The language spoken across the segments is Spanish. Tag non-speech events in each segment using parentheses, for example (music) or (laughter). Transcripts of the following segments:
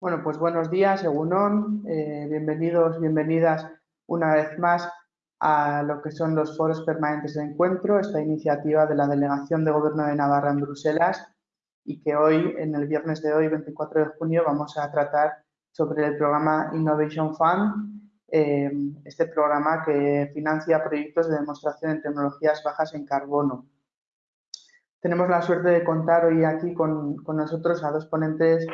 Bueno, pues buenos días, Egunon. Eh, bienvenidos, bienvenidas una vez más a lo que son los foros permanentes de encuentro, esta iniciativa de la Delegación de Gobierno de Navarra en Bruselas y que hoy, en el viernes de hoy, 24 de junio, vamos a tratar sobre el programa Innovation Fund, eh, este programa que financia proyectos de demostración en tecnologías bajas en carbono. Tenemos la suerte de contar hoy aquí con, nosotros a dos ponentes,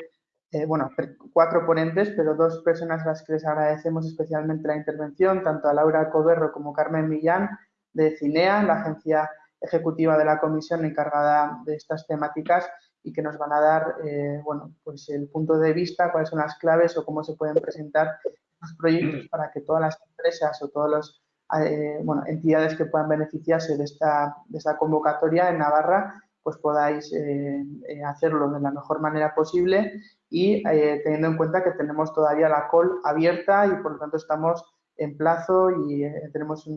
eh, bueno, cuatro ponentes, pero dos personas a las que les agradecemos especialmente la intervención, tanto a Laura Coberro como Carmen Millán de CINEA, la agencia ejecutiva de la comisión encargada de estas temáticas y que nos van a dar, eh, bueno, pues el punto de vista, cuáles son las claves o cómo se pueden presentar los proyectos para que todas las empresas o todas las eh, entidades que puedan beneficiarse de esta, de esta convocatoria en Navarra pues podáis eh, hacerlo de la mejor manera posible y teniendo en cuenta que tenemos todavía la call abierta y por lo tanto estamos en plazo y tenemos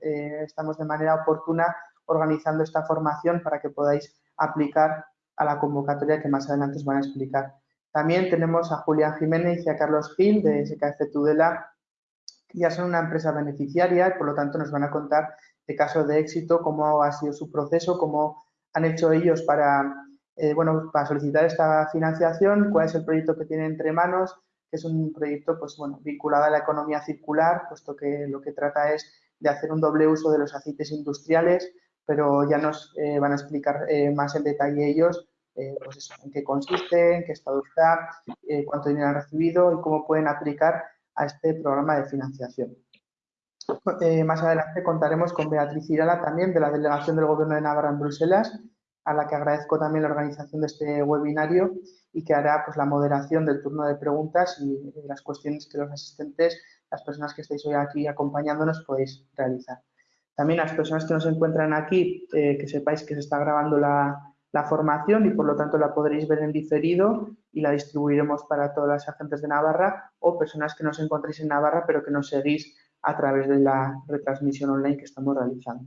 estamos de manera oportuna organizando esta formación para que podáis aplicar a la convocatoria que más adelante os van a explicar. También tenemos a Julián Jiménez y a Carlos Gil de SKF Tudela, que ya son una empresa beneficiaria y por lo tanto nos van a contar de casos de éxito, cómo ha sido su proceso, cómo han hecho ellos para, eh, bueno, para solicitar esta financiación, cuál es el proyecto que tienen entre manos, que es un proyecto pues, bueno, vinculado a la economía circular, puesto que lo que trata es de hacer un doble uso de los aceites industriales pero ya nos eh, van a explicar eh, más en detalle ellos pues en qué consiste, en qué estado está, cuánto dinero han recibido y cómo pueden aplicar a este programa de financiación. Más adelante contaremos con Beatriz Irala también de la Delegación del Gobierno de Navarra en Bruselas, a la que agradezco también la organización de este webinario y que hará pues, la moderación del turno de preguntas y las cuestiones que los asistentes, las personas que estáis hoy aquí acompañándonos, podéis realizar. También las personas que nos encuentran aquí, eh, que sepáis que se está grabando la, formación y por lo tanto la podréis ver en diferido y la distribuiremos para todas las agentes de Navarra o personas que nos encontréis en Navarra pero que nos seguís a través de la retransmisión online que estamos realizando.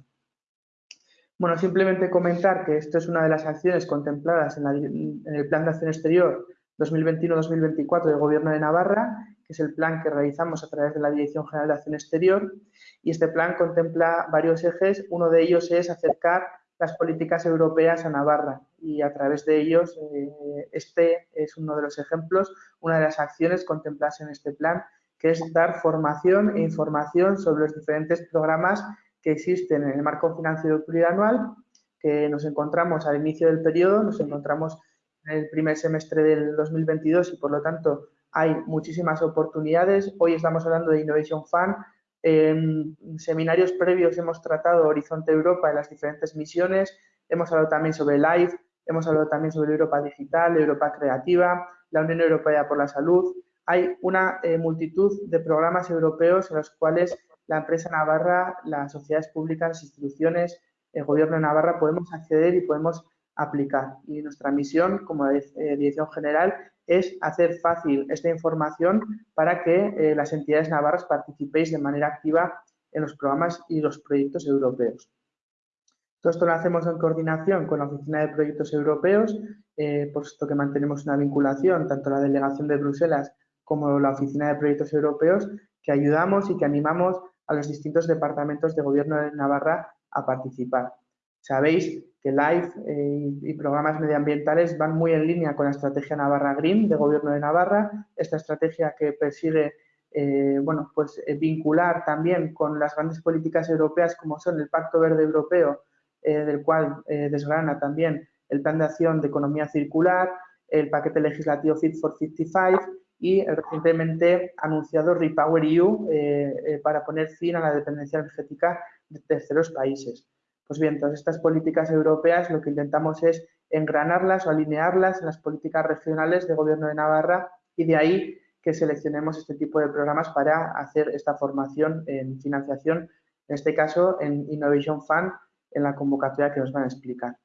Bueno, simplemente comentar que esto es una de las acciones contempladas en, el Plan de Acción Exterior 2021-2024 del Gobierno de Navarra que es el plan que realizamos a través de la Dirección General de Acción Exterior. Y este plan contempla varios ejes. Uno de ellos es acercar las políticas europeas a Navarra y a través de ellos eh, este es uno de los ejemplos, una de las acciones contempladas en este plan, que es dar formación e información sobre los diferentes programas que existen en el marco financiero plurianual, que nos encontramos al inicio del periodo, nos encontramos en el primer semestre del 2022 y por lo tanto hay muchísimas oportunidades. Hoy estamos hablando de Innovation Fund. En seminarios previos hemos tratado Horizonte Europa y las diferentes misiones. Hemos hablado también sobre LIFE, hemos hablado también sobre Europa Digital, Europa Creativa, la Unión Europea por la Salud. Hay una eh, multitud de programas europeos en los cuales la empresa Navarra, las sociedades públicas, las instituciones, el gobierno de Navarra podemos acceder y podemos aplicar. Y nuestra misión como eh, dirección general es hacer fácil esta información para que eh, las entidades navarras participéis de manera activa en los programas y los proyectos europeos. Todo esto lo hacemos en coordinación con la Oficina de Proyectos Europeos, eh, puesto que mantenemos una vinculación, tanto la Delegación de Bruselas como la Oficina de Proyectos Europeos, que ayudamos y que animamos a los distintos departamentos de Gobierno de Navarra a participar. Sabéis que LIFE eh, y programas medioambientales van muy en línea con la estrategia Navarra Green de Gobierno de Navarra, esta estrategia que persigue eh, bueno, pues, eh, vincular también con las grandes políticas europeas como son el Pacto Verde Europeo, del cual desgrana también el Plan de Acción de Economía Circular, el paquete legislativo Fit for 55 y recientemente anunciado Repower EU para poner fin a la dependencia energética de terceros países. Pues bien, todas estas políticas europeas lo que intentamos es engranarlas o alinearlas en las políticas regionales de Gobierno de Navarra y de ahí que seleccionemos este tipo de programas para hacer esta formación en financiación, en este caso en Innovation Fund, en la convocatoria que nos van a explicar.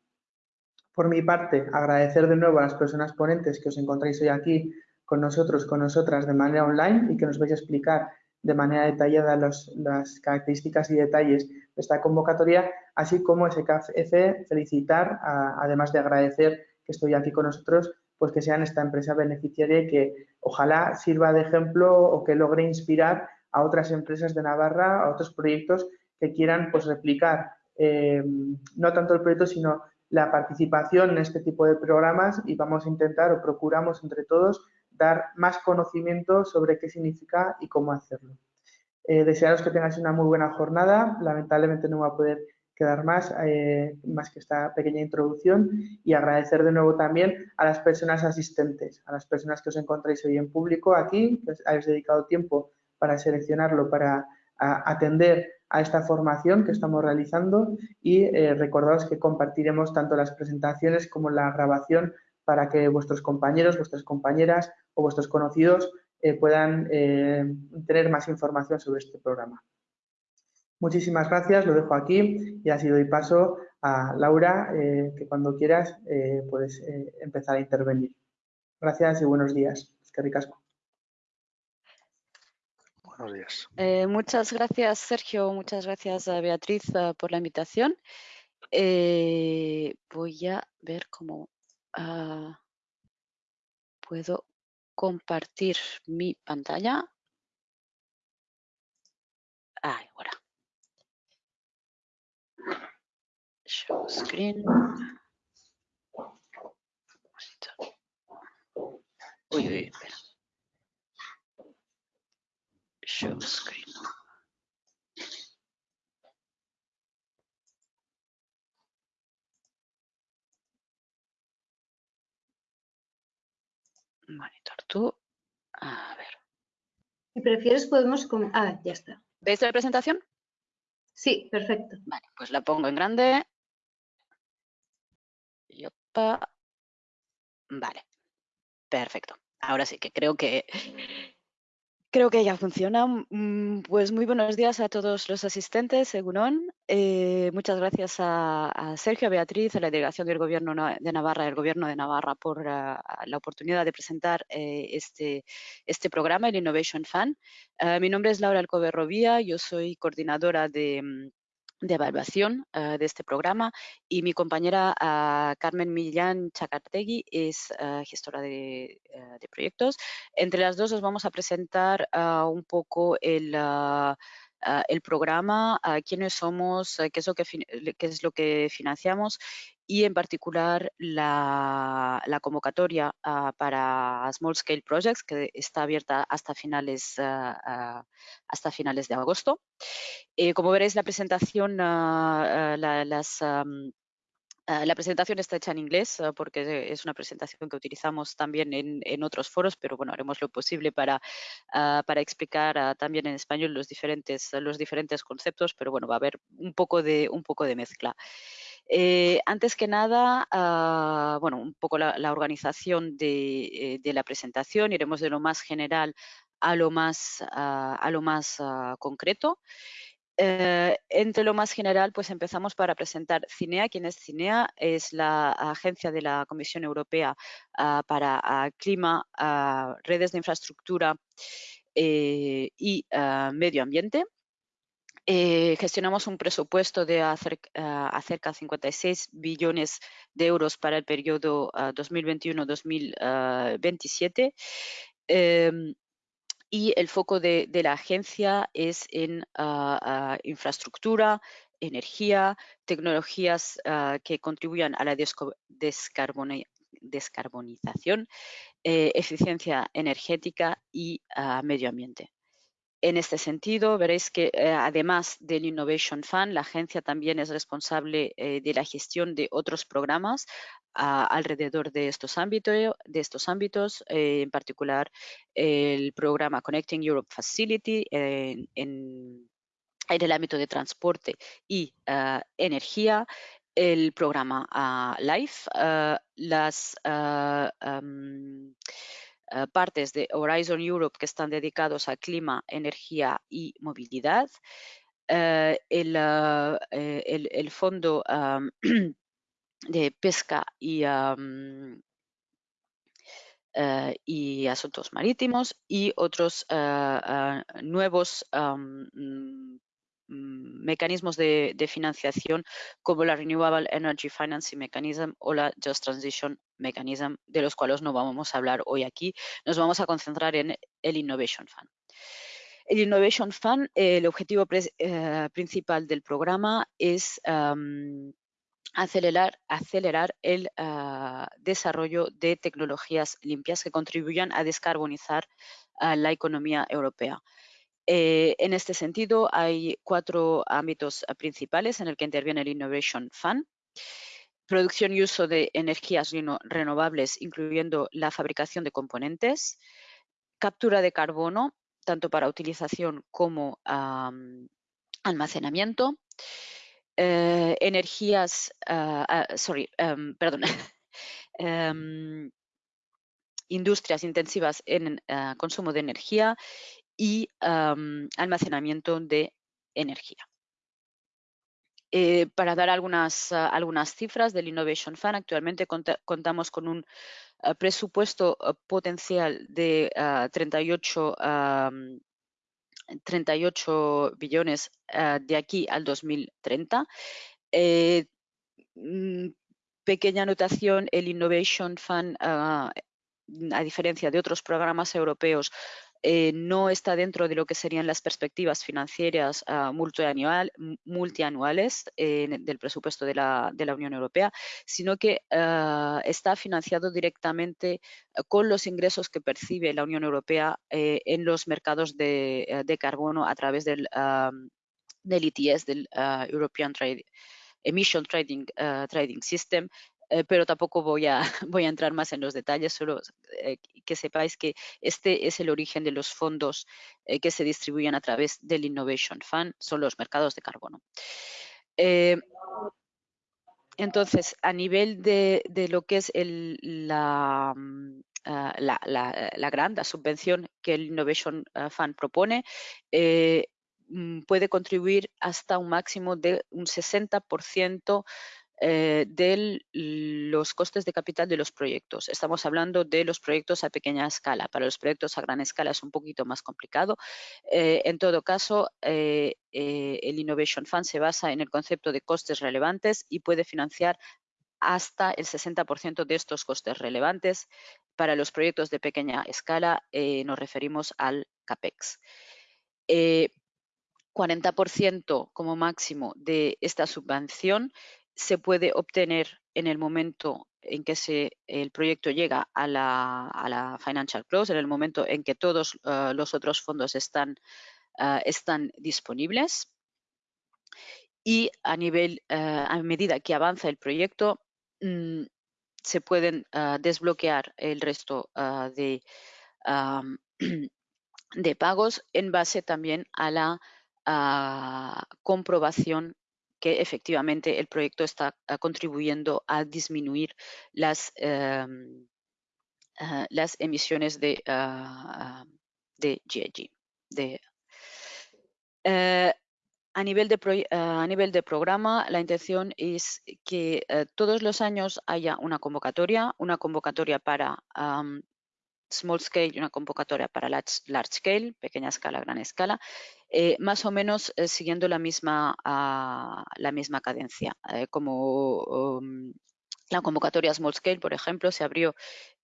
Por mi parte, agradecer de nuevo a las personas ponentes que os encontráis hoy aquí con nosotros, con nosotras de manera online y que nos vais a explicar de manera detallada las características y detalles de esta convocatoria, así como SKF felicitar, además de agradecer que estoy aquí con nosotros, pues que sean esta empresa beneficiaria y que ojalá sirva de ejemplo o que logre inspirar a otras empresas de Navarra, a otros proyectos que quieran pues replicar eh, no tanto el proyecto, sino la participación en este tipo de programas y vamos a intentar o procuramos entre todos dar más conocimiento sobre qué significa y cómo hacerlo. Eh, desearos que tengáis una muy buena jornada. Lamentablemente no va a poder quedar más, eh, más que esta pequeña introducción y agradecer de nuevo también a las personas asistentes, a las personas que os encontráis hoy en público aquí, que os habéis dedicado tiempo para seleccionarlo, para atender a esta formación que estamos realizando y eh, recordaos que compartiremos tanto las presentaciones como la grabación para que vuestros compañeros, vuestras compañeras o vuestros conocidos eh, puedan eh, tener más información sobre este programa. Muchísimas gracias, lo dejo aquí y así doy paso a Laura, que cuando quieras puedes empezar a intervenir. Gracias y buenos días. Es que ricasco. Buenos días. Eh, muchas gracias, Sergio. Muchas gracias, a Beatriz, eh, por la invitación. Eh, voy a ver cómo ah, puedo compartir mi pantalla. ahora. Show screen. Uy, uy, espera. show screen. Monitor tú. A ver. Si prefieres podemos... Ah, ya está. ¿Veis la presentación? Sí, perfecto. Vale, pues la pongo en grande. Y opa. Vale, perfecto. Ahora sí que creo que Creo que ya funciona. Mm, pues muy buenos días a todos los asistentes, según eh, muchas gracias a, Sergio, a Beatriz, a la delegación del Gobierno de Navarra, el Gobierno de Navarra, por ah, la oportunidad de presentar eh, este, este programa, el Innovation Fund. Ah, mi nombre es Laura Alcover Robía, yo soy coordinadora de mm, de evaluación eh, de este programa y mi compañera ah, Carmen Millán Chacartegui es ah, gestora de, eh, de, proyectos. Entre las dos os vamos a presentar ah, un poco el, el programa, quiénes somos, qué es, lo que, qué es lo que financiamos y en particular la, la convocatoria para Small Scale Projects que está abierta hasta finales, hasta finales de agosto. Eh, como veréis, la presentación, ah, las, ah, la presentación está hecha en inglés porque es una presentación que utilizamos también en, otros foros, pero bueno, haremos lo posible para, para explicar también en español los diferentes, los diferentes conceptos, pero bueno, va a haber un poco de, un poco de mezcla. Eh, antes que nada, bueno, un poco la, organización de, eh, de, la presentación, iremos de lo más general a lo más, a lo más concreto. Eh, entre lo más general, pues empezamos para presentar CINEA. ¿Quién es CINEA? Es la agencia de la Comisión Europea ah, para ah, clima, ah, redes de infraestructura y medio ambiente. Eh, gestionamos un presupuesto de acerca, cerca de 56 billones de euros para el periodo 2021-2027 y el foco de, la agencia es en ah, ah, infraestructura, energía, tecnologías ah, que contribuyan a la descarbonización, eh, eficiencia energética y medio ambiente. En este sentido, veréis que eh, además del Innovation Fund, la agencia también es responsable eh, de la gestión de otros programas alrededor de estos, ámbitos, eh, en particular el programa Connecting Europe Facility en, el ámbito de transporte y ah, energía, el programa ah, LIFE, ah, las partes de Horizon Europe que están dedicados a clima, energía y movilidad, el, el, fondo (clears throat) de pesca y, eh, asuntos marítimos y otros eh, eh, nuevos mm, mecanismos de, financiación como la Renewable Energy Financing Mechanism o la Just Transition Mechanism, de los cuales no vamos a hablar hoy aquí. Nos vamos a concentrar en el Innovation Fund. El Innovation Fund, el objetivo eh, principal del programa es acelerar, acelerar el ah, desarrollo de tecnologías limpias que contribuyan a descarbonizar ah, la economía europea. Eh, en este sentido, hay cuatro ámbitos ah, principales en el que interviene el Innovation Fund. Producción y uso de energías renovables, incluyendo la fabricación de componentes. Captura de carbono, tanto para utilización como almacenamiento. Eh, energías, ah, ah, em, perdón, (laughs) em, industrias intensivas en ah, consumo de energía y almacenamiento de energía. Eh, para dar algunas, algunas cifras del Innovation Fund, actualmente contamos con un presupuesto potencial de 38 38 billones de aquí al 2030. Eh, mm, pequeña anotación, el Innovation Fund, ah, a diferencia de otros programas europeos, eh, no está dentro de lo que serían las perspectivas financieras ah, multianuales del presupuesto de la, Unión Europea, sino que ah, está financiado directamente ah, con los ingresos que percibe la Unión Europea eh, en los mercados de, eh, carbono a través del, del ETS, del European Emission Trading, Trading System, eh, pero tampoco voy a, (laughs) voy a entrar más en los detalles, solo eh, que sepáis que este es el origen de los fondos eh, que se distribuyen a través del Innovation Fund, son los mercados de carbono. entonces, a nivel de, lo que es el, la, mm, ah, la, la, gran subvención que el Innovation Fund propone, mm, puede contribuir hasta un máximo de un 60% eh, de los costes de capital de los proyectos. Estamos hablando de los proyectos a pequeña escala. Para los proyectos a gran escala es un poquito más complicado. Eh, en todo caso, eh, el Innovation Fund se basa en el concepto de costes relevantes y puede financiar hasta el 60% de estos costes relevantes. Para los proyectos de pequeña escala nos referimos al CAPEX. 40% como máximo de esta subvención se puede obtener en el momento en que se, el proyecto llega a la, financial close, en el momento en que todos ah, los otros fondos están, ah, están disponibles. Y a nivel, ah, a medida que avanza el proyecto, mm, se pueden desbloquear el resto de, (clears throat) de pagos en base también a la comprobación que efectivamente el proyecto está ah, contribuyendo a disminuir las, em, ah, las emisiones de, uh, de GHG. Eh, a nivel, de a nivel de programa, la intención es que eh, todos los años haya una convocatoria, una convocatoria para small scale y una convocatoria para large, scale, pequeña escala, gran escala, eh, más o menos eh, siguiendo la misma, ah, la misma cadencia. Eh, como um, la convocatoria small scale, por ejemplo, se abrió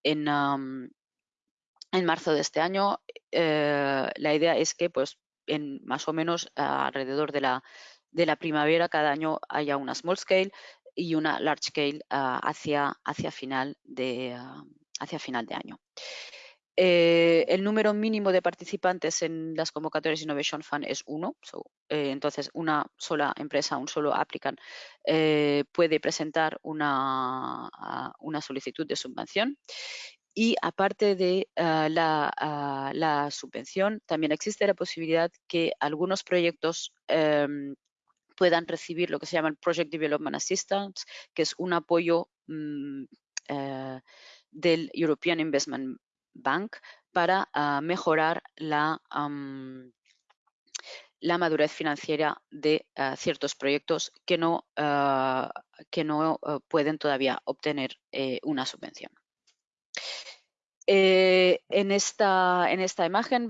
en, en marzo de este año. la idea es que pues, en más o menos alrededor de la, de la primavera cada año haya una small scale y una large scale ah, hacia, hacia, final de, ah, hacia final de año. Eh, el número mínimo de participantes en las convocatorias Innovation Fund es uno, eh, entonces una sola empresa, un solo applicant eh, puede presentar una, solicitud de subvención. Y aparte de la, la, subvención, también existe la posibilidad que algunos proyectos em, puedan recibir lo que se llama el Project Development Assistance, que es un apoyo mm, del European Investment Bank para ah, mejorar la, la madurez financiera de ah, ciertos proyectos que no, ah, que no pueden todavía obtener eh, una subvención. Eh, en, esta, en esta imagen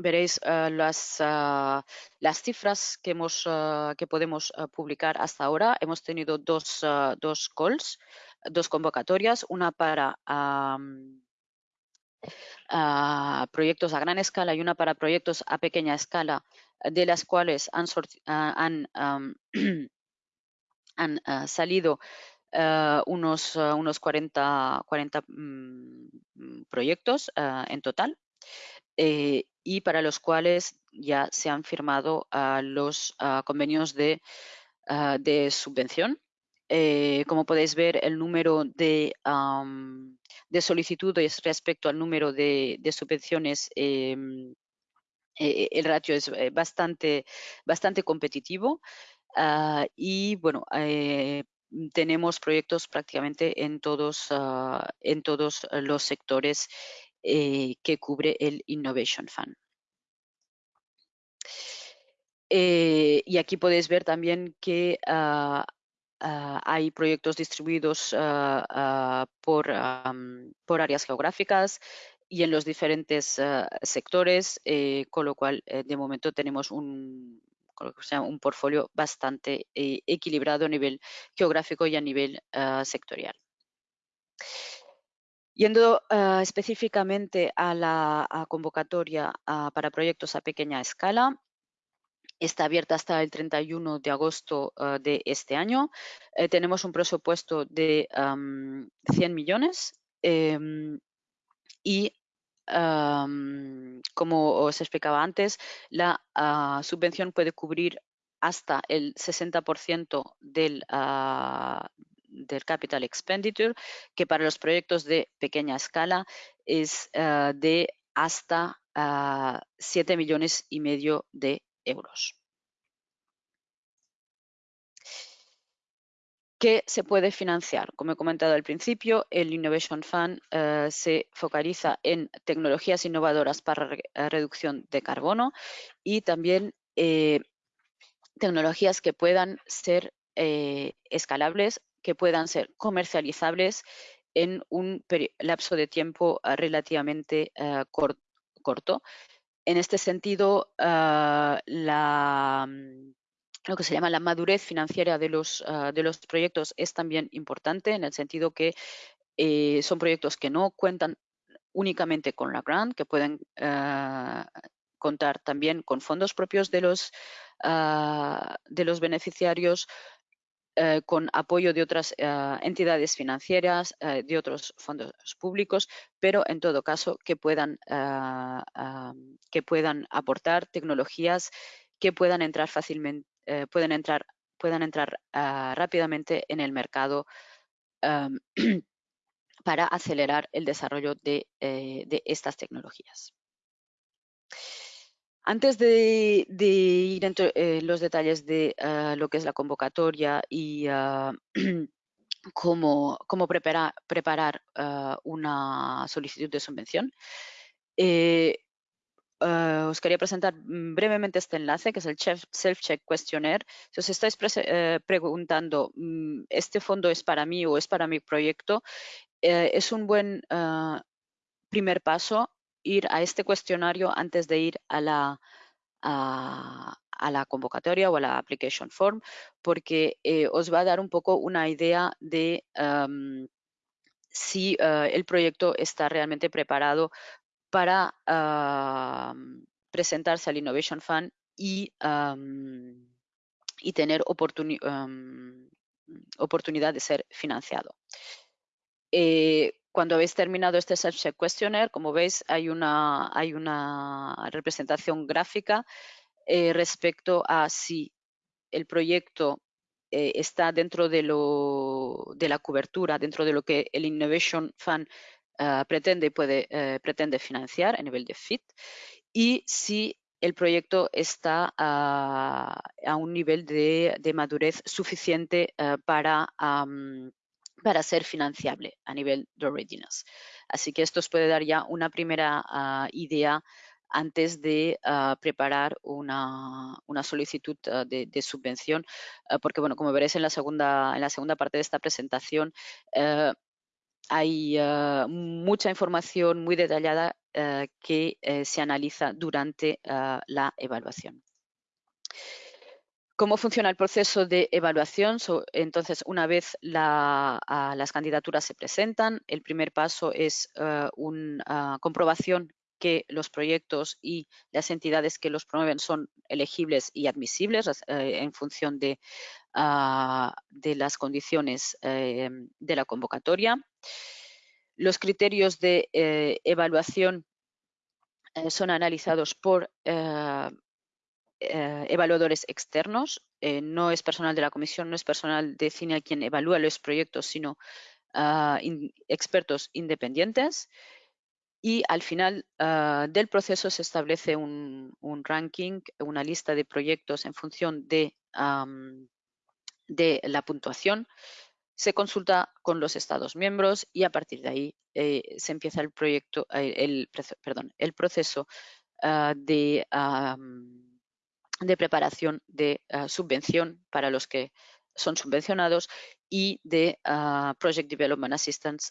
veréis las, las cifras que, hemos, que podemos publicar hasta ahora. Hemos tenido dos, dos calls, dos convocatorias, una para proyectos a gran escala y una para proyectos a pequeña escala, de las cuales han, han, (clears throat) han salido unos, unos 40, 40 mm, proyectos en total eh, y para los cuales ya se han firmado los convenios de, de subvención. Eh, como podéis ver, el número de, de solicitudes respecto al número de, subvenciones, em, eh, el ratio es bastante, bastante competitivo. Ah, y bueno, tenemos proyectos prácticamente en todos, ah, en todos los sectores eh, que cubre el Innovation Fund. Eh, y aquí podéis ver también que ah, ah, hay proyectos distribuidos ah, por, por, áreas geográficas y en los diferentes sectores, eh, con lo cual de momento tenemos un, un portfolio bastante equilibrado a nivel geográfico y a nivel sectorial. Yendo ah, específicamente a la convocatoria ah, para proyectos a pequeña escala, está abierta hasta el 31 de agosto ah, de este año. Eh, tenemos un presupuesto de 100 millones em, y como os explicaba antes, la subvención puede cubrir hasta el 60% del, del capital expenditure, que para los proyectos de pequeña escala es ah, de hasta 7 ah, millones y medio de euros. ¿Qué se puede financiar? Como he comentado al principio, el Innovation Fund ah, se focaliza en tecnologías innovadoras para reducción de carbono y también eh, tecnologías que puedan ser eh, escalables que puedan ser comercializables en un lapso de tiempo ah, relativamente ah, corto. En este sentido, ah, mm, lo que se llama la madurez financiera de los, de los proyectos es también importante en el sentido que eh, son proyectos que no cuentan únicamente con la grant, que pueden contar también con fondos propios de los, de los beneficiarios, eh, con apoyo de otras eh, entidades financieras, eh, de otros fondos públicos, pero en todo caso que puedan, que puedan aportar tecnologías que puedan entrar fácilmente, pueden entrar, puedan entrar rápidamente en el mercado (clears throat) para acelerar el desarrollo de estas tecnologías. Antes de, ir en eh, los detalles de ah, lo que es la convocatoria y ah, (clears throat) cómo, preparar, ah, una solicitud de subvención, eh, os quería presentar brevemente este enlace, que es el Self-Check Questionnaire. Si os estáis eh, preguntando, mm, ¿este fondo es para mí o es para mi proyecto? es un buen primer paso ir a este cuestionario antes de ir a la, a, la convocatoria o a la application form, porque eh, os va a dar un poco una idea de si eh, el proyecto está realmente preparado para presentarse al Innovation Fund y, y tener oportunidad de ser financiado. Eh, cuando habéis terminado este Self-Check Questionnaire, como veis, hay una, representación gráfica eh, respecto a si el proyecto eh, está dentro de, lo, de la cobertura, dentro de lo que el Innovation Fund uh, pretende, puede, uh, pretende financiar a nivel de FIT y si el proyecto está uh, a un nivel de, madurez suficiente para para ser financiable a nivel de readiness. Así que esto os puede dar ya una primera ah, idea antes de ah, preparar una, solicitud ah, de, subvención, porque bueno, como veréis en la segunda, en la segunda parte de esta presentación, eh, hay mucha información muy detallada que se analiza durante la evaluación. ¿Cómo funciona el proceso de evaluación? entonces, una vez las candidaturas se presentan, el primer paso es una comprobación que los proyectos y las entidades que los promueven son elegibles y admisibles eh, en función de, ah, las condiciones eh, de la convocatoria. Los criterios de eh, evaluación son analizados por evaluadores externos. no es personal de la comisión, no es personal de CINE quien evalúa los proyectos, sino ah, expertos independientes y al final ah, del proceso se establece un, ranking, una lista de proyectos en función de, de la puntuación. Se consulta con los Estados miembros y a partir de ahí eh, se empieza el proyecto, eh, el, perdón, el proceso ah, de, de, preparación de ah, subvención para los que son subvencionados y de Project Development Assistance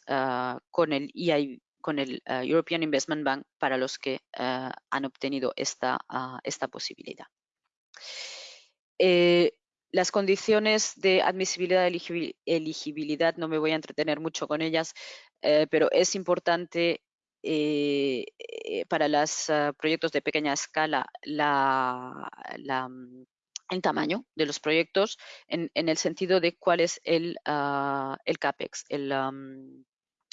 con el EIB con el eh, European Investment Bank para los que eh, han obtenido esta, ah, esta posibilidad. Eh, las condiciones de admisibilidad y elegibilidad, no me voy a entretener mucho con ellas, pero es importante para los ah, proyectos de pequeña escala la, mm, el tamaño de los proyectos en, el sentido de cuál es el, ah, el CAPEX, el,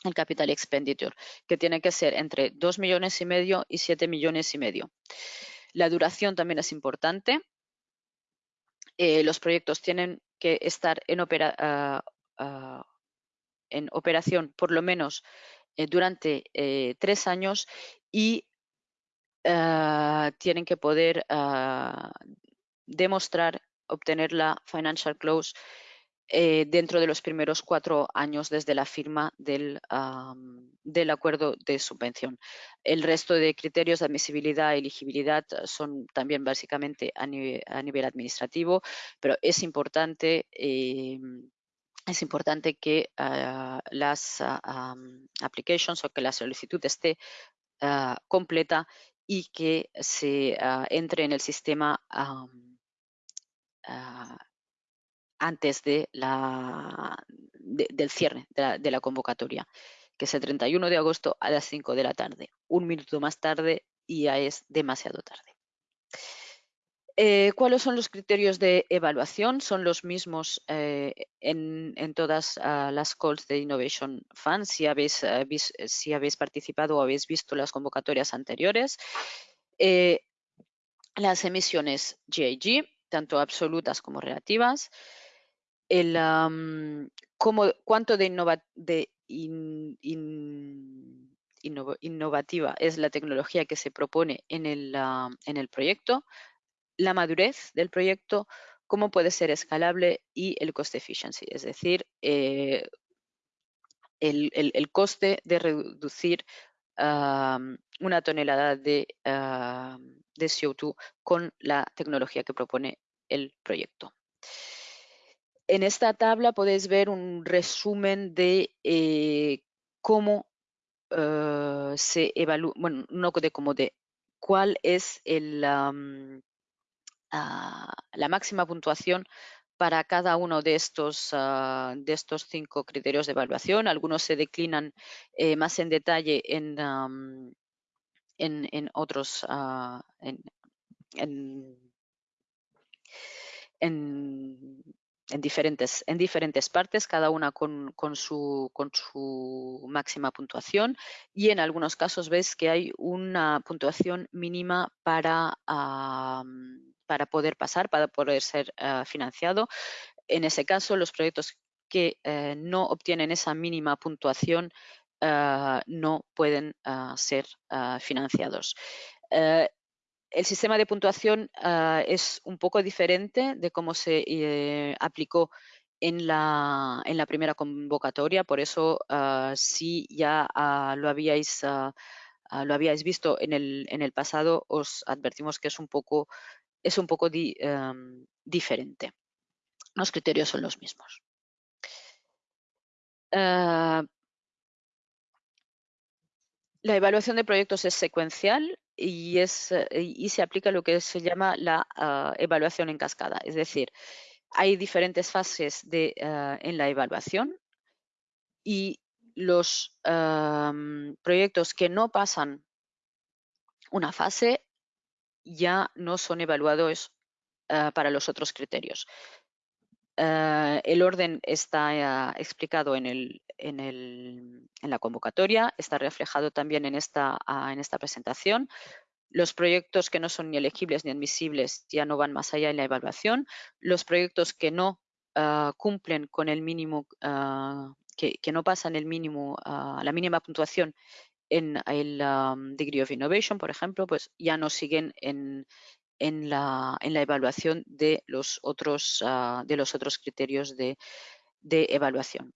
el capital expenditure, que tiene que ser entre 2 millones y medio y 7 millones y medio. La duración también es importante. Eh, los proyectos tienen que estar en, ah, ah, en operación por lo menos eh, durante eh, tres años y ah, tienen que poder demostrar, obtener la financial close eh, dentro de los primeros cuatro años desde la firma del, del, acuerdo de subvención. El resto de criterios de admisibilidad y elegibilidad son también básicamente a nivel, administrativo, pero es importante eh, es importante que ah, las uh, applications o que la solicitud esté ah, completa y que se entre en el sistema antes de la, del cierre de la, convocatoria, que es el 31 de agosto a las 5 de la tarde. Un minuto más tarde y ya es demasiado tarde. Eh, ¿Cuáles son los criterios de evaluación? Son los mismos eh, en, todas ah, las calls de Innovation Fund. Si habéis, eh, si habéis participado o habéis visto las convocatorias anteriores. las emisiones GIG, tanto absolutas como relativas el, cuánto de, innovativa es la tecnología que se propone en el proyecto, la madurez del proyecto, cómo puede ser escalable y el cost efficiency, es decir, eh, el, coste de reducir una tonelada de, de CO2 con la tecnología que propone el proyecto. En esta tabla podéis ver un resumen de eh, cómo eh, se evalúa, bueno, no de cómo de cuál es el, la máxima puntuación para cada uno de estos, ah, de estos cinco criterios de evaluación. Algunos se declinan eh, más en detalle en, en, otros, ah, en, en diferentes, en diferentes partes, cada una con, su, con, su, máxima puntuación y en algunos casos ves que hay una puntuación mínima para, para poder pasar, para poder ser ah, financiado. En ese caso, los proyectos que eh, no obtienen esa mínima puntuación ah, no pueden ah, ser financiados. Eh, el sistema de puntuación es un poco diferente de cómo se eh, aplicó en la, en la, primera convocatoria, por eso si ya lo, habíais, lo habíais visto en el, en el, pasado, os advertimos que es un poco, es un poco em, diferente. Los criterios son los mismos. la evaluación de proyectos es secuencial y, es, y se aplica lo que se llama la ah, evaluación en cascada. Es decir, hay diferentes fases de, ah, en la evaluación y los proyectos que no pasan una fase ya no son evaluados ah, para los otros criterios. Ah, el orden está explicado en, la convocatoria, está reflejado también en esta, ah, en esta presentación. Los proyectos que no son ni elegibles ni admisibles ya no van más allá en la evaluación. Los proyectos que no cumplen con el mínimo, que, que, no pasan el mínimo, la mínima puntuación en el Degree of Innovation, por ejemplo, pues ya no siguen en, en, la, en la, evaluación de los otros, ah, de los otros criterios de, de evaluación.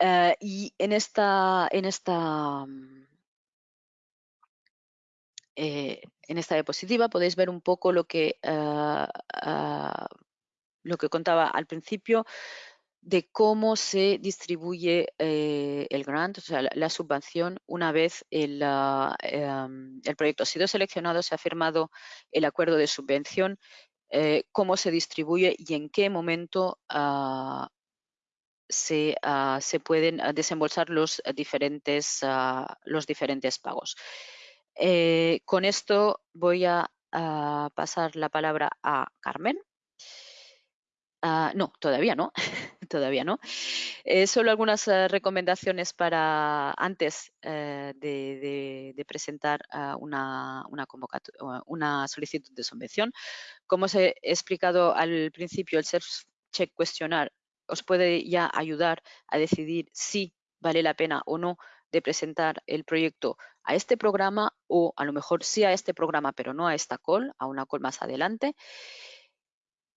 Uh, y en esta, en esta eh, en esta diapositiva podéis ver un poco lo que, uh, uh, lo que contaba al principio de cómo se distribuye eh, el grant, o sea, la, subvención, una vez el, em, el, proyecto ha sido seleccionado, se ha firmado el acuerdo de subvención, eh, cómo se distribuye y en qué momento ah, se, ah, se, pueden desembolsar los diferentes, ah, los diferentes pagos. Eh, con esto voy a pasar la palabra a Carmen. Ah, no, todavía no, (laughs) todavía no. Eh, solo algunas eh, recomendaciones para antes eh, de, presentar una, solicitud de subvención. Como os he explicado al principio, el Self-Check Questionnaire os puede ya ayudar a decidir si vale la pena o no de presentar el proyecto a este programa o a lo mejor sí a este programa, pero no a esta call, a una call más adelante.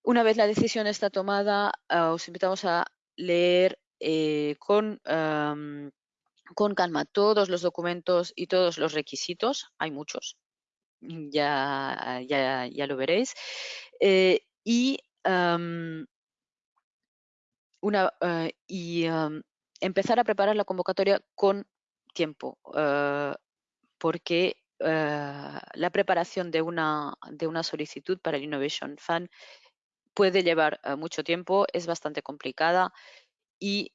Una vez la decisión está tomada, ah, os invitamos a leer eh, con, con calma todos los documentos y todos los requisitos. Hay muchos, ya, ya, ya lo veréis. Eh, y una, ah, y empezar a preparar la convocatoria con tiempo, ah, porque la preparación de una, de una solicitud para el Innovation Fund puede llevar eh, mucho tiempo, es bastante complicada y,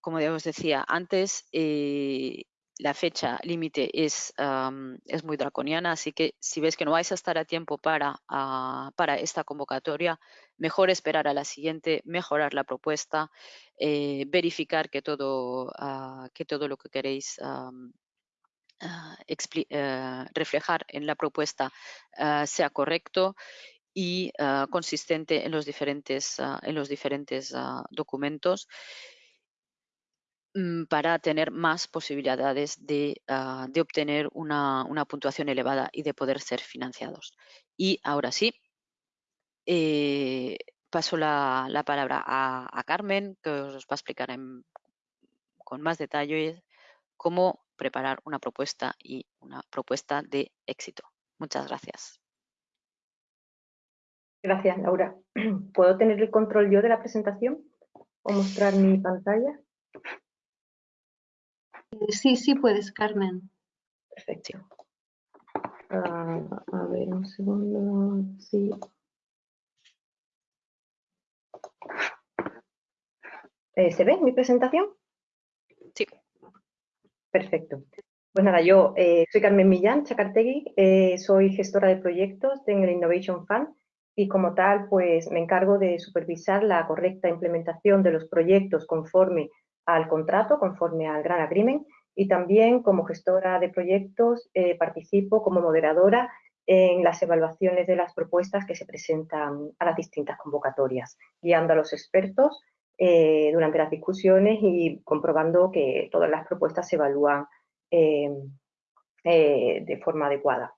como ya os decía antes, eh, la fecha límite es, es muy draconiana, así que si ves que no vais a estar a tiempo para, ah, para esta convocatoria, mejor esperar a la siguiente, mejorar la propuesta, eh, verificar que todo, ah, que todo lo que queréis ah, reflejar en la propuesta sea correcto y ah, consistente en los diferentes, ah, en los diferentes ah, documentos mm, para tener más posibilidades de, obtener una, puntuación elevada y de poder ser financiados. Y ahora sí, eh, paso la, palabra a, Carmen, que os va a explicar con más detalle cómo preparar una propuesta y una propuesta de éxito. Muchas gracias. Gracias, Laura. (clears throat) ¿Puedo tener el control yo de la presentación o mostrar mi pantalla? Eh, sí, sí puedes, Carmen. Perfecto. Ah, a ver, un segundo. Sí. Eh, ¿Se ve mi presentación? Sí. Perfecto. Pues nada, yo eh, soy Carmen Millán Chacartegui, soy gestora de proyectos en el Innovation Fund y como tal pues me encargo de supervisar la correcta implementación de los proyectos conforme al contrato, conforme al Gran Agreement y también como gestora de proyectos eh, participo como moderadora en las evaluaciones de las propuestas que se presentan a las distintas convocatorias, guiando a los expertos eh, durante las discusiones y comprobando que todas las propuestas se evalúan eh, de forma adecuada.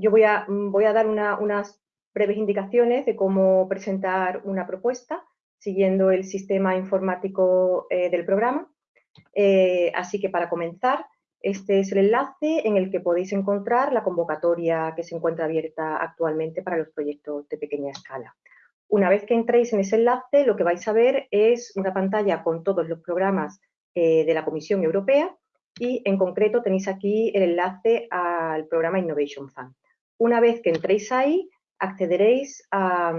Yo voy a, mm, dar unas breves indicaciones de cómo presentar una propuesta siguiendo el sistema informático eh, del programa. Eh, así que para comenzar, este es el enlace en el que podéis encontrar la convocatoria que se encuentra abierta actualmente para los proyectos de pequeña escala. Una vez que entréis en ese enlace, lo que vais a ver es una pantalla con todos los programas eh, de la Comisión Europea y en concreto tenéis aquí el enlace al programa Innovation Fund. Una vez que entréis ahí, accederéis a,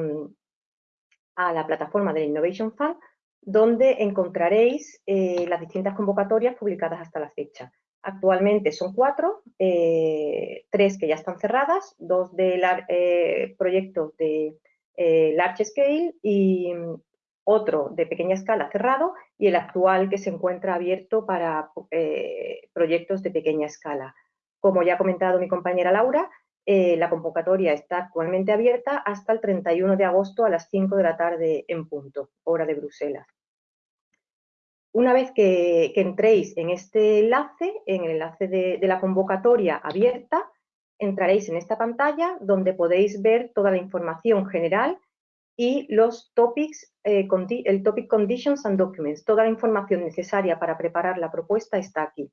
la plataforma del Innovation Fund, donde encontraréis eh, las distintas convocatorias publicadas hasta la fecha. Actualmente son cuatro, eh, tres que ya están cerradas, dos de eh, proyectos de large scale y mm, otro de pequeña escala cerrado y el actual que se encuentra abierto para proyectos de pequeña escala. Como ya ha comentado mi compañera Laura, eh, la convocatoria está actualmente abierta hasta el 31 de agosto a las 5 de la tarde en punto, hora de Bruselas. Una vez que, entréis en este enlace, en el enlace de, la convocatoria abierta, entraréis en esta pantalla donde podéis ver toda la información general y los topics, eh, el topic conditions and documents. Toda la información necesaria para preparar la propuesta está aquí.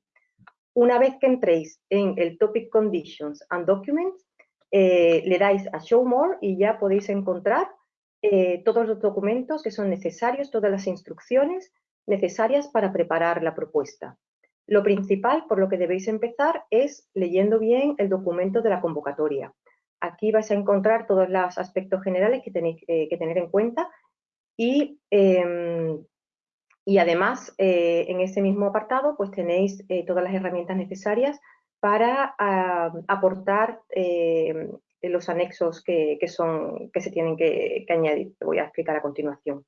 Una vez que entréis en el Topic Conditions and Documents, eh, le dais a Show More y ya podéis encontrar eh, todos los documentos que son necesarios, todas las instrucciones necesarias para preparar la propuesta. Lo principal por lo que debéis empezar es leyendo bien el documento de la convocatoria. Aquí vais a encontrar todos los aspectos generales que tenéis eh, que tener en cuenta y em, y además, en ese mismo apartado, pues tenéis todas las herramientas necesarias para ah, aportar eh, los anexos que, son, que se tienen que, añadir. Te voy a explicar a continuación.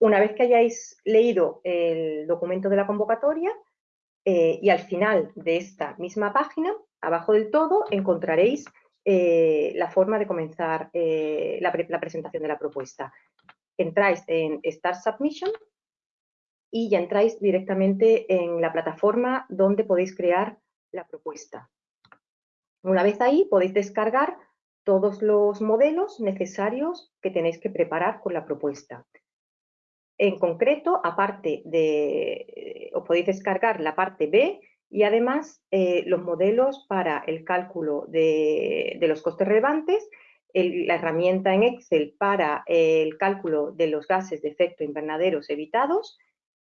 Una vez que hayáis leído el documento de la convocatoria, y al final de esta misma página, abajo del todo, encontraréis la forma de comenzar la, la presentación de la propuesta. Entráis en Start Submission y ya entráis directamente en la plataforma donde podéis crear la propuesta. Una vez ahí podéis descargar todos los modelos necesarios que tenéis que preparar con la propuesta. En concreto, aparte de, eh, os podéis descargar la parte B y además eh, los modelos para el cálculo de, los costes relevantes, la herramienta en Excel para el cálculo de los gases de efecto invernaderos evitados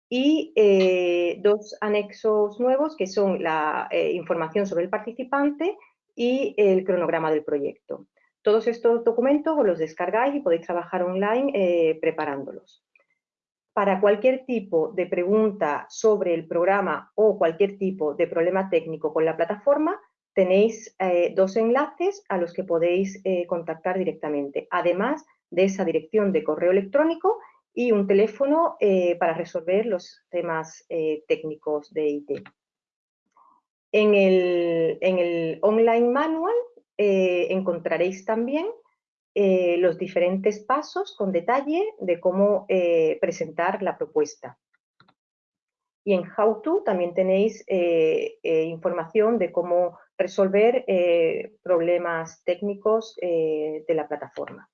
y eh, dos anexos nuevos que son la eh, información sobre el participante y el cronograma del proyecto. Todos estos documentos os los descargáis y podéis trabajar online eh, preparándolos. Para cualquier tipo de pregunta sobre el programa o cualquier tipo de problema técnico con la plataforma, tenéis dos enlaces a los que podéis contactar directamente, además de esa dirección de correo electrónico y un teléfono eh, para resolver los temas eh, técnicos de IT. En el, online manual eh, encontraréis también los diferentes pasos con detalle de cómo presentar la propuesta. Y en How To también tenéis información de cómo resolver problemas técnicos de la plataforma.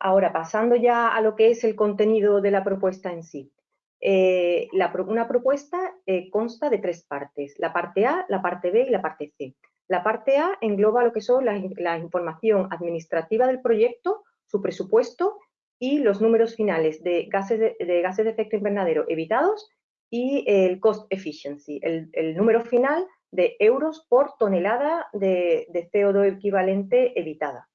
Ahora, pasando ya a lo que es el contenido de la propuesta en sí. Eh, una propuesta eh, consta de tres partes, la parte A, la parte B y la parte C. La parte A engloba lo que son la, información administrativa del proyecto, su presupuesto y los números finales de gases de, gases de efecto invernadero evitados y el cost efficiency, el, número final de euros por tonelada de CO2 equivalente evitada.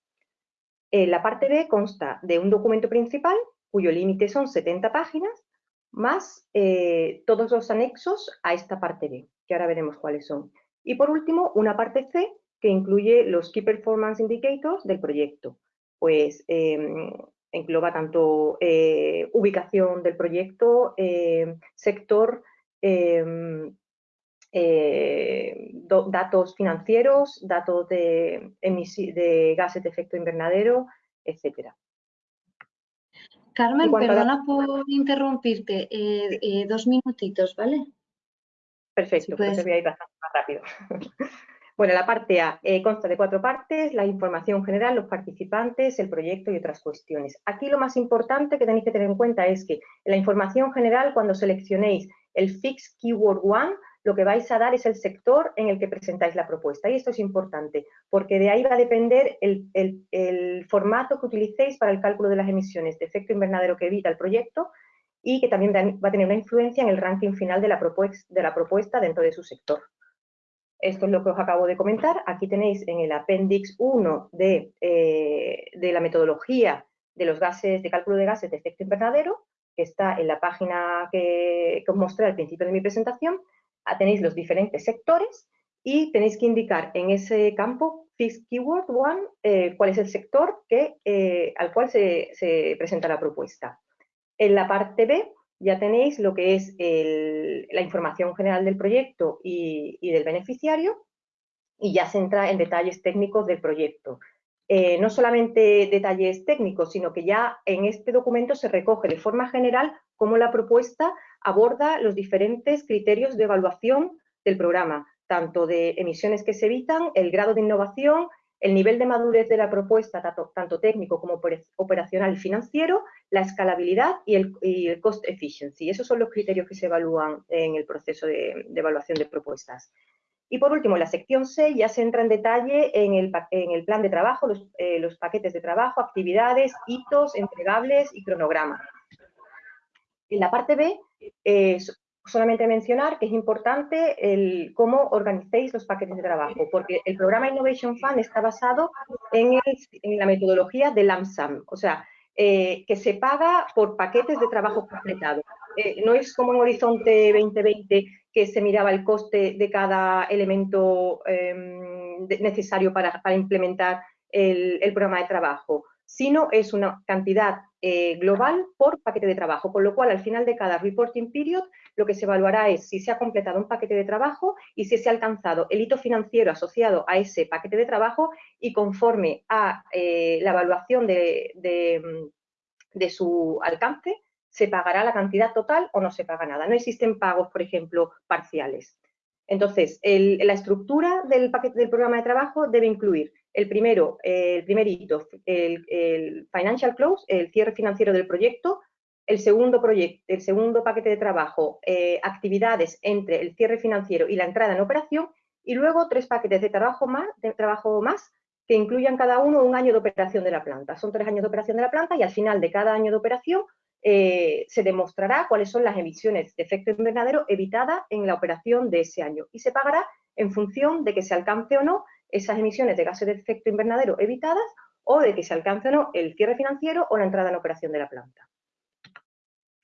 Eh, la parte B consta de un documento principal, cuyo límite son 70 páginas, más eh, todos los anexos a esta parte B, que ahora veremos cuáles son. Y por último, una parte C, que incluye los Key Performance Indicators del proyecto. Pues em, engloba tanto eh, ubicación del proyecto, sector, eh, datos financieros, datos de, de, gases de efecto invernadero, etcétera. Carmen, perdona por interrumpirte, eh, eh, dos minutitos, ¿vale? Perfecto, pues voy a ir bastante más rápido. (laughs) bueno, la parte A consta de cuatro partes, la información general, los participantes, el proyecto y otras cuestiones. Aquí lo más importante que tenéis que tener en cuenta es que en la información general, cuando seleccionéis el Fix Keyword One, lo que vais a dar es el sector en el que presentáis la propuesta. Y esto es importante, porque de ahí va a depender el, formato que utilicéis para el cálculo de las emisiones de efecto invernadero que evita el proyecto y que también va a tener una influencia en el ranking final de la, propuesta, dentro de su sector. Esto es lo que os acabo de comentar. Aquí tenéis en el Appendix 1 de, eh, de la metodología de los gases, de cálculo de gases de efecto invernadero, que está en la página que, os mostré al principio de mi presentación. Ah, tenéis los diferentes sectores y tenéis que indicar en ese campo Fixed Keyword One eh, cuál es el sector que, eh, al cual se, se presenta la propuesta. En la parte B ya tenéis lo que es la información general del proyecto y, del beneficiario y ya se entra en detalles técnicos del proyecto. Eh, no solamente detalles técnicos, sino que ya en este documento se recoge de forma general cómo la propuesta aborda los diferentes criterios de evaluación del programa, tanto de emisiones que se evitan, el grado de innovación, el nivel de madurez de la propuesta, tanto, técnico como operacional y financiero, la escalabilidad y el, cost efficiency. Esos son los criterios que se evalúan en el proceso de, evaluación de propuestas. Y por último, la sección 6 ya se entra en detalle en el, plan de trabajo, eh, los, paquetes de trabajo, actividades, hitos, entregables y cronograma. En la parte B solamente mencionar que es importante cómo organicéis los paquetes de trabajo, porque el programa Innovation Fund está basado en, la metodología de LAMSAM, o sea, eh, que se paga por paquetes de trabajo completados. Eh, no es como en Horizonte 2020 que se miraba el coste de cada elemento em, necesario para, implementar el programa de trabajo sino es una cantidad eh, global por paquete de trabajo, con lo cual al final de cada reporting period lo que se evaluará es si se ha completado un paquete de trabajo y si se ha alcanzado el hito financiero asociado a ese paquete de trabajo y conforme a eh, la evaluación de, su alcance, se pagará la cantidad total o no se paga nada. No existen pagos, por ejemplo, parciales. Entonces, la estructura del paquete del programa de trabajo debe incluir el primero, el primer hito, el, financial close, el cierre financiero del proyecto, el segundo proyecto, el segundo paquete de trabajo, eh, actividades entre el cierre financiero y la entrada en operación, y luego tres paquetes de trabajo más, de trabajo más que incluyan cada uno un año de operación de la planta. Son tres años de operación de la planta y al final de cada año de operación eh, se demostrará cuáles son las emisiones de efecto invernadero evitadas en la operación de ese año. Y se pagará en función de que se alcance o no esas emisiones de gases de efecto invernadero evitadas o de que se alcance no el cierre financiero o la entrada en operación de la planta.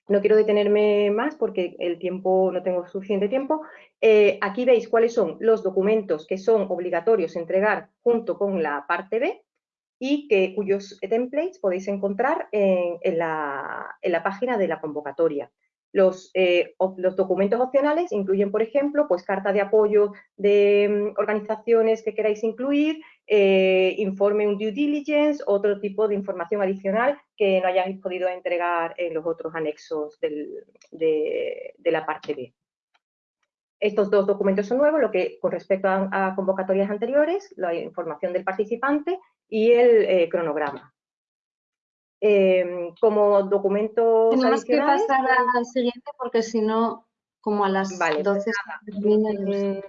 No quiero detenerme más porque el tiempo no tengo suficiente tiempo. Eh, aquí veis cuáles son los documentos que son obligatorios entregar junto con la parte B y que, cuyos templates podéis encontrar en, la, página de la convocatoria. Los, eh, los, documentos opcionales incluyen, por ejemplo, pues carta de apoyo de mm, organizaciones que queráis incluir, eh, informe un due diligence, otro tipo de información adicional que no hayáis podido entregar en los otros anexos de, la parte B. Estos dos documentos son nuevos, lo que con respecto a, convocatorias anteriores, la información del participante y el eh, cronograma. Em, como documentos Tenemos que pasar al siguiente porque si no, como a las 12 mm,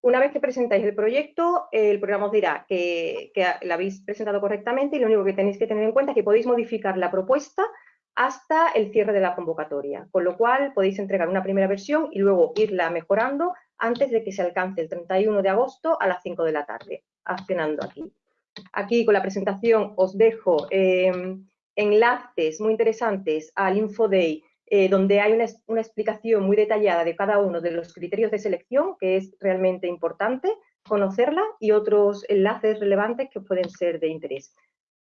Una vez que presentáis el proyecto, el programa os dirá que, que lo habéis presentado correctamente y lo único que tenéis que tener en cuenta es que podéis modificar la propuesta hasta el cierre de la convocatoria, con lo cual podéis entregar una primera versión y luego irla mejorando antes de que se alcance el 31 de agosto a las 5 de la tarde, accionando aquí. Aquí con la presentación os dejo em, enlaces muy interesantes al InfoDay, eh, donde hay una, explicación muy detallada de cada uno de los criterios de selección, que es realmente importante conocerla, y otros enlaces relevantes que pueden ser de interés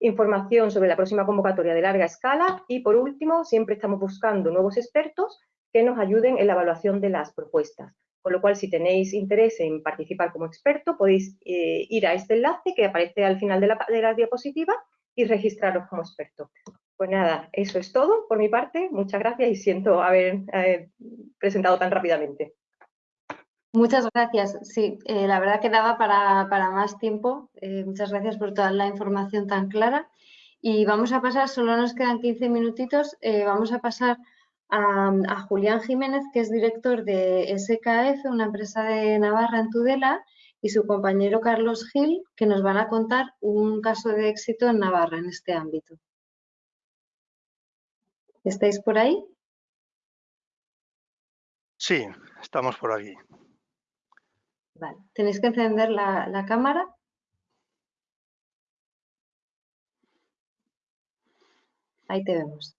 información sobre la próxima convocatoria de larga escala y, por último, siempre estamos buscando nuevos expertos que nos ayuden en la evaluación de las propuestas. Con lo cual, si tenéis interés en participar como experto, podéis eh, ir a este enlace que aparece al final de la, de la diapositiva y registraros como experto. Pues nada, eso es todo por mi parte. Muchas gracias y siento haber eh, presentado tan rápidamente. Muchas gracias. Sí, eh, la verdad que daba para, más tiempo. Eh, muchas gracias por toda la información tan clara. Y vamos a pasar, solo nos quedan 15 minutitos, vamos a pasar a, Julián Jiménez, que es director de SKF, una empresa de Navarra en Tudela, y su compañero Carlos Gil, que nos van a contar un caso de éxito en Navarra en este ámbito. ¿Estáis por ahí? Sí, estamos por aquí. Vale, tenéis que encender la, la cámara. Ahí te vemos.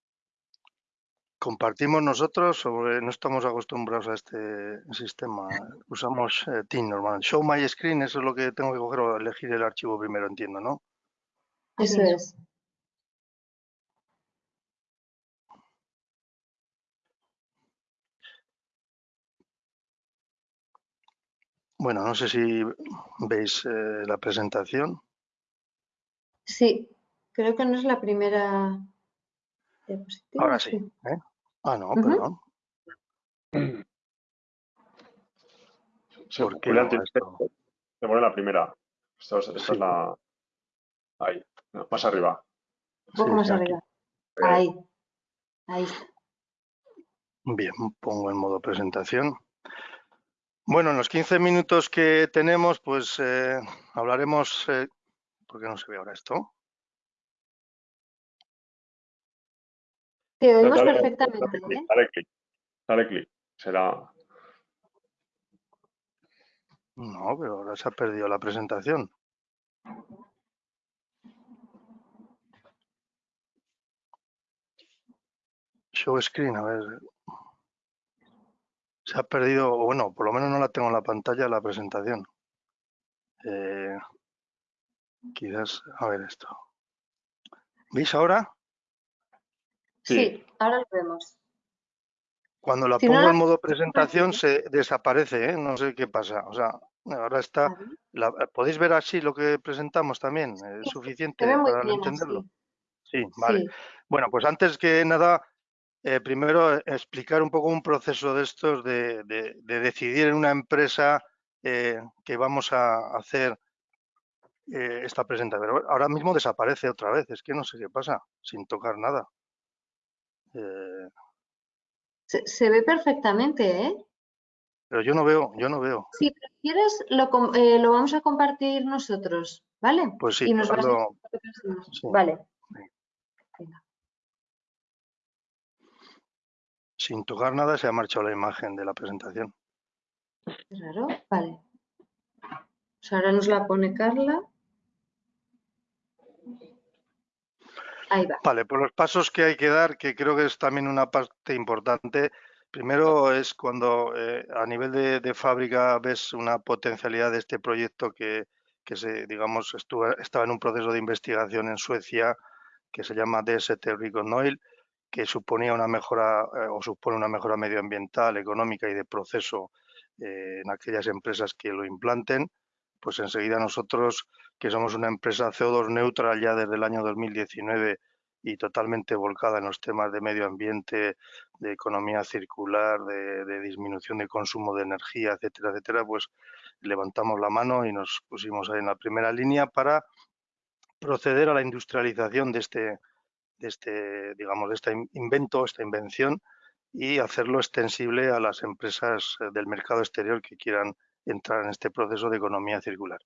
Compartimos nosotros, sobre, no estamos acostumbrados a este sistema. Usamos eh, Team normal. Show My Screen, eso es lo que tengo que coger o elegir el archivo primero, entiendo, ¿no? Eso es. Bueno, no sé si veis eh, la presentación. Sí, creo que no es la primera Ahora sí. ¿eh? Ah, no, perdón. ¿Por qué no, te pone la primera. Esta, es la. Ahí, más arriba. Un poco más arriba. Eh. Ahí. Ahí Bien, pongo en modo presentación. Bueno, en los 15 minutos que tenemos, pues eh, hablaremos. Eh, ¿Por qué no se ve ahora esto? Te oímos perfectamente. ¿eh? Dale clic. Dale clic. Será. No, pero ahora se ha perdido la presentación. Show screen, a ver. Se ha perdido, bueno, por lo menos no la tengo en la pantalla la presentación. Eh, quizás, a ver esto. ¿Veis ahora? Sí, ahora lo vemos. Cuando la pongo en modo presentación se desaparece, ¿eh? no sé qué pasa. O sea, ahora está. ¿Podéis ver así lo que presentamos también? ¿Es suficiente para entenderlo? Sí, vale. Bueno, pues antes que nada, eh, primero explicar un poco un proceso de estos de, decidir en una empresa eh, que vamos a hacer esta presentación. ahora mismo desaparece otra vez, es que no sé qué pasa, sin tocar nada. Eh, se, ve perfectamente, ¿eh? Pero yo no veo, yo no veo. Si prefieres, lo, eh, lo vamos a compartir nosotros, ¿vale? Pues sí, y nos Vale. Sin tocar nada se ha marchado la imagen de la presentación. Claro, vale. Pues ahora nos la pone Carla. Vale, por los pasos que hay que dar, que creo que es también una parte importante. Primero es cuando eh, a nivel de, fábrica ves una potencialidad de este proyecto que, se, digamos, estuvo, estaba en un proceso de investigación en Suecia que se llama DST Recon Oil, que suponía una mejora eh, o supone una mejora medioambiental, económica y de proceso eh, en aquellas empresas que lo implanten pues enseguida nosotros, que somos una empresa CO2 neutral ya desde el año 2019 y totalmente volcada en los temas de medio ambiente, de economía circular, de, disminución de consumo de energía, etcétera, etcétera, pues levantamos la mano y nos pusimos ahí en la primera línea para proceder a la industrialización de este, de este, digamos, de este invento, esta invención y hacerlo extensible a las empresas eh, del mercado exterior que quieran entrar en este proceso de economía circular.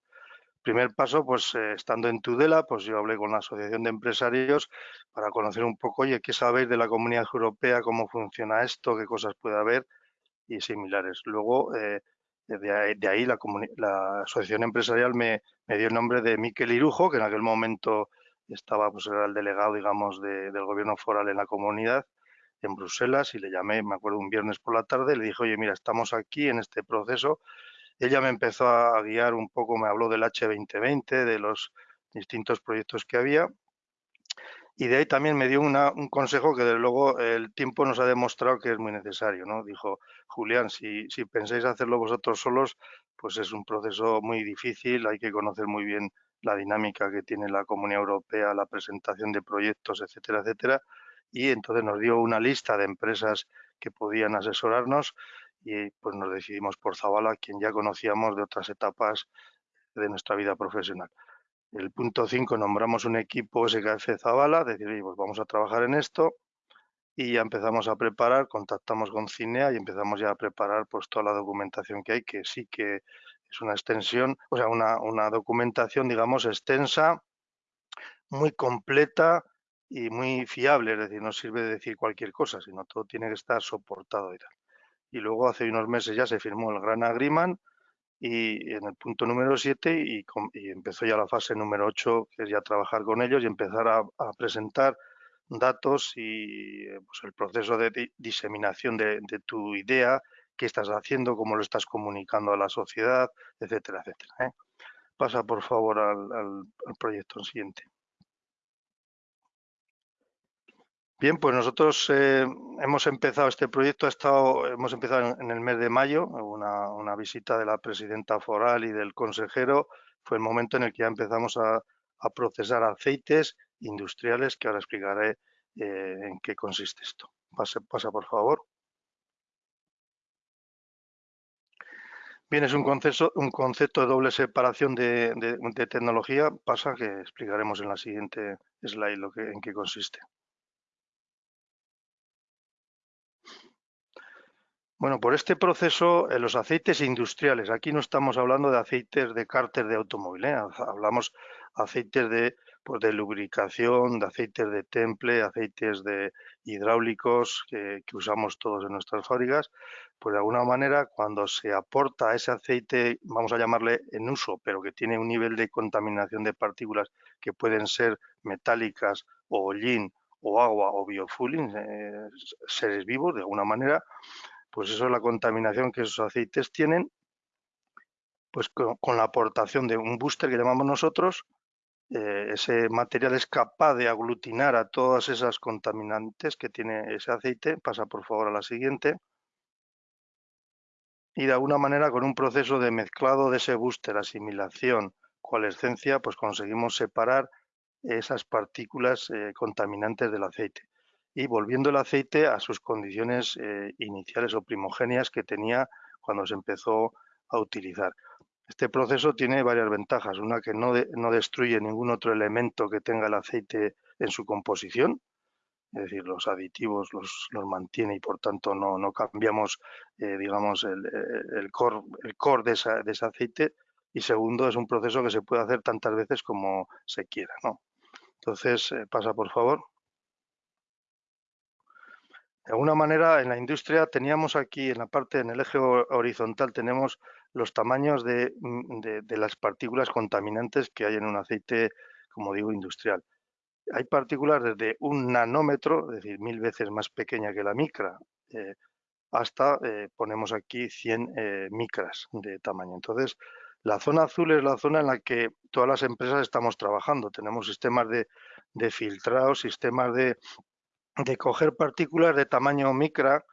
Primer paso, pues eh, estando en Tudela, pues yo hablé con la Asociación de Empresarios para conocer un poco, oye, ¿qué sabéis de la Comunidad Europea? ¿Cómo funciona esto? ¿Qué cosas puede haber? Y similares. Luego, eh, de, ahí, la, Asociación Empresarial me, dio el nombre de Miquel Irujo, que en aquel momento estaba, pues era el delegado, digamos, del gobierno foral en la comunidad en Bruselas y le llamé, me acuerdo, un viernes por la tarde, le dije, oye, mira, estamos aquí en este proceso, ella me empezó a guiar un poco, me habló del H2020, de los distintos proyectos que había. Y de ahí también me dio un consejo que desde luego el tiempo nos ha demostrado que es muy necesario. ¿no? Dijo, Julián, si, si pensáis hacerlo vosotros solos, pues es un proceso muy difícil, hay que conocer muy bien la dinámica que tiene la Comunidad Europea, la presentación de proyectos, etcétera, etcétera. Y entonces nos dio una lista de empresas que podían asesorarnos y pues nos decidimos por Zavala, quien ya conocíamos de otras etapas de nuestra vida profesional. El punto 5, nombramos un equipo SKF Zavala, decir, pues vamos a trabajar en esto y ya empezamos a preparar, contactamos con Cinea y empezamos ya a preparar pues toda la documentación que hay, que sí que es una extensión, o sea, una, una documentación, digamos, extensa, muy completa y muy fiable, es decir, no sirve de decir cualquier cosa, sino todo tiene que estar soportado. Y luego hace unos meses ya se firmó el gran agreement y en el punto número 7 y, empezó ya la fase número 8, que es ya trabajar con ellos y empezar a, presentar datos y eh, pues, el proceso de diseminación de, tu idea, qué estás haciendo, cómo lo estás comunicando a la sociedad, etcétera, etcétera. ¿eh? Pasa por favor al, al proyecto siguiente. Bien, pues nosotros eh, hemos empezado este proyecto, hemos empezado en, el mes de mayo, una, visita de la presidenta foral y del consejero. Fue el momento en el que ya empezamos a, procesar aceites industriales, que ahora explicaré eh, en qué consiste esto. Pasa, por favor. Bien, es un concepto, de doble separación de, tecnología. Pasa que explicaremos en la siguiente slide lo que, en qué consiste. Bueno, por este proceso, en los aceites industriales, aquí no estamos hablando de aceites de cárter de automóvil, ¿eh? hablamos aceites de, pues de lubricación, de aceites de temple, aceites de hidráulicos que, usamos todos en nuestras fábricas, pues de alguna manera cuando se aporta ese aceite, vamos a llamarle en uso, pero que tiene un nivel de contaminación de partículas que pueden ser metálicas o hollín o agua o biofueling, eh, seres vivos de alguna manera, pues eso es la contaminación que esos aceites tienen, pues con, la aportación de un booster que llamamos nosotros, eh, ese material es capaz de aglutinar a todas esas contaminantes que tiene ese aceite, pasa por favor a la siguiente, y de alguna manera con un proceso de mezclado de ese booster, asimilación, coalescencia, pues conseguimos separar esas partículas eh, contaminantes del aceite y volviendo el aceite a sus condiciones eh, iniciales o primogenias que tenía cuando se empezó a utilizar. Este proceso tiene varias ventajas. Una que no, no destruye ningún otro elemento que tenga el aceite en su composición, es decir, los aditivos los, los mantiene y por tanto no, no cambiamos, eh, digamos, el, el, core, el core de, de, ese aceite. Y segundo, es un proceso que se puede hacer tantas veces como se quiera. ¿no? Entonces, eh, pasa por favor. De alguna manera, en la industria teníamos aquí, en la parte, en el eje horizontal, tenemos los tamaños mm, de, las partículas contaminantes que hay en un aceite, como digo, industrial. Hay partículas desde un nanómetro, es decir, mil veces más pequeña que la micra, eh, hasta, eh, ponemos aquí, 100 eh, micras de tamaño. Entonces, la zona azul es la zona en la que todas las empresas estamos trabajando. Tenemos sistemas de, de filtrado, sistemas de de coger partículas de tamaño micra,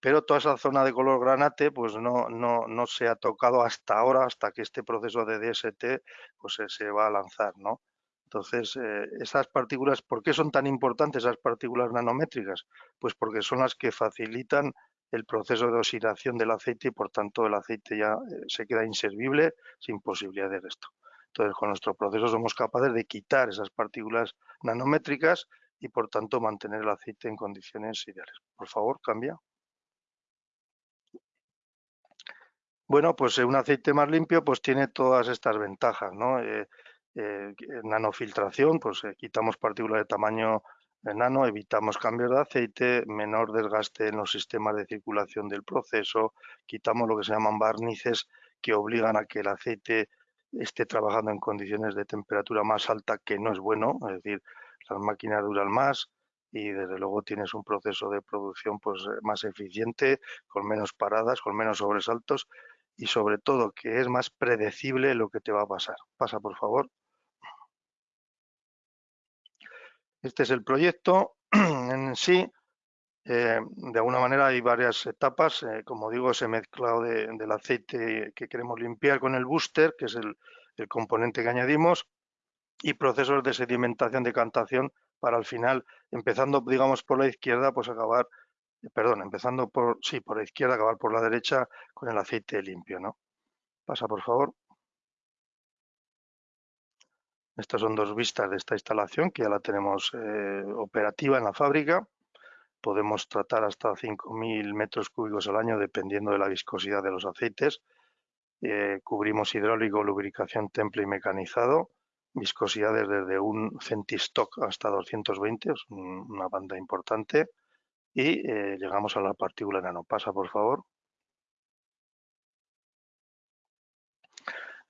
pero toda esa zona de color granate pues no, no, no se ha tocado hasta ahora, hasta que este proceso de DST pues se, va a lanzar, ¿no? Entonces, eh, esas partículas, ¿por qué son tan importantes esas partículas nanométricas? Pues porque son las que facilitan el proceso de oxidación del aceite y por tanto el aceite ya eh, se queda inservible sin posibilidad de resto. Entonces, con nuestro proceso somos capaces de quitar esas partículas nanométricas y por tanto mantener el aceite en condiciones ideales. Por favor, cambia. Bueno, pues eh, un aceite más limpio pues tiene todas estas ventajas, ¿no? Eh, eh, nanofiltración, pues quitamos partículas de tamaño nano, evitamos cambios de aceite, menor desgaste en los sistemas de circulación del proceso, quitamos lo que se llaman barnices que obligan a que el aceite esté trabajando en condiciones de temperatura más alta, que no es bueno, es decir, las máquinas duran más y desde luego tienes un proceso de producción pues eh, más eficiente, con menos paradas, con menos sobresaltos y sobre todo que es más predecible lo que te va a pasar. Pasa por favor. Este es el proyecto (clears throat) en sí. Eh, de alguna manera hay varias etapas. Eh, como digo, ese mezclado del aceite que queremos limpiar con el booster, que es el componente que añadimos y procesos de sedimentación, de cantación, para al final, empezando, digamos, por la izquierda, pues acabar, perdón, empezando por, sí, por la izquierda, acabar por la derecha con el aceite limpio, ¿no? Pasa, por favor. Estas son dos vistas de esta instalación que ya la tenemos eh, operativa en la fábrica. podemos tratar hasta 5.000 metros cúbicos al año dependiendo de la viscosidad de los aceites. Eh, cubrimos hidráulico, lubricación, temple y mecanizado. Viscosidades desde un centistock hasta 220, es una banda importante. Y eh, llegamos a la partícula nano. Pasa, por favor.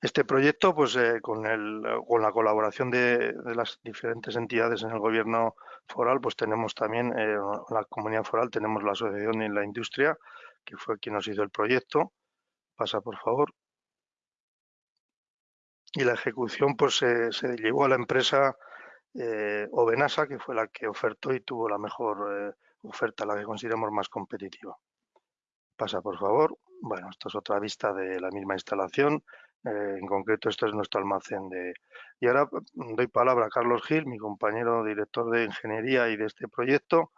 Este proyecto, pues eh, con, el, con, la colaboración de, las diferentes entidades en el gobierno foral, pues tenemos también, eh, la comunidad foral, tenemos la asociación en la industria, que fue quien nos hizo el proyecto. Pasa, por favor. Y la ejecución, pues se llevó a la empresa eh, Ovenasa, que fue la que ofertó y tuvo la mejor oferta, la que consideramos más competitiva. Pasa, por favor. Bueno, esta es otra vista de la misma instalación. Eh, en concreto, esto es nuestro almacén de... Y ahora doy palabra a Carlos Gil, mi compañero director de ingeniería y de este proyecto,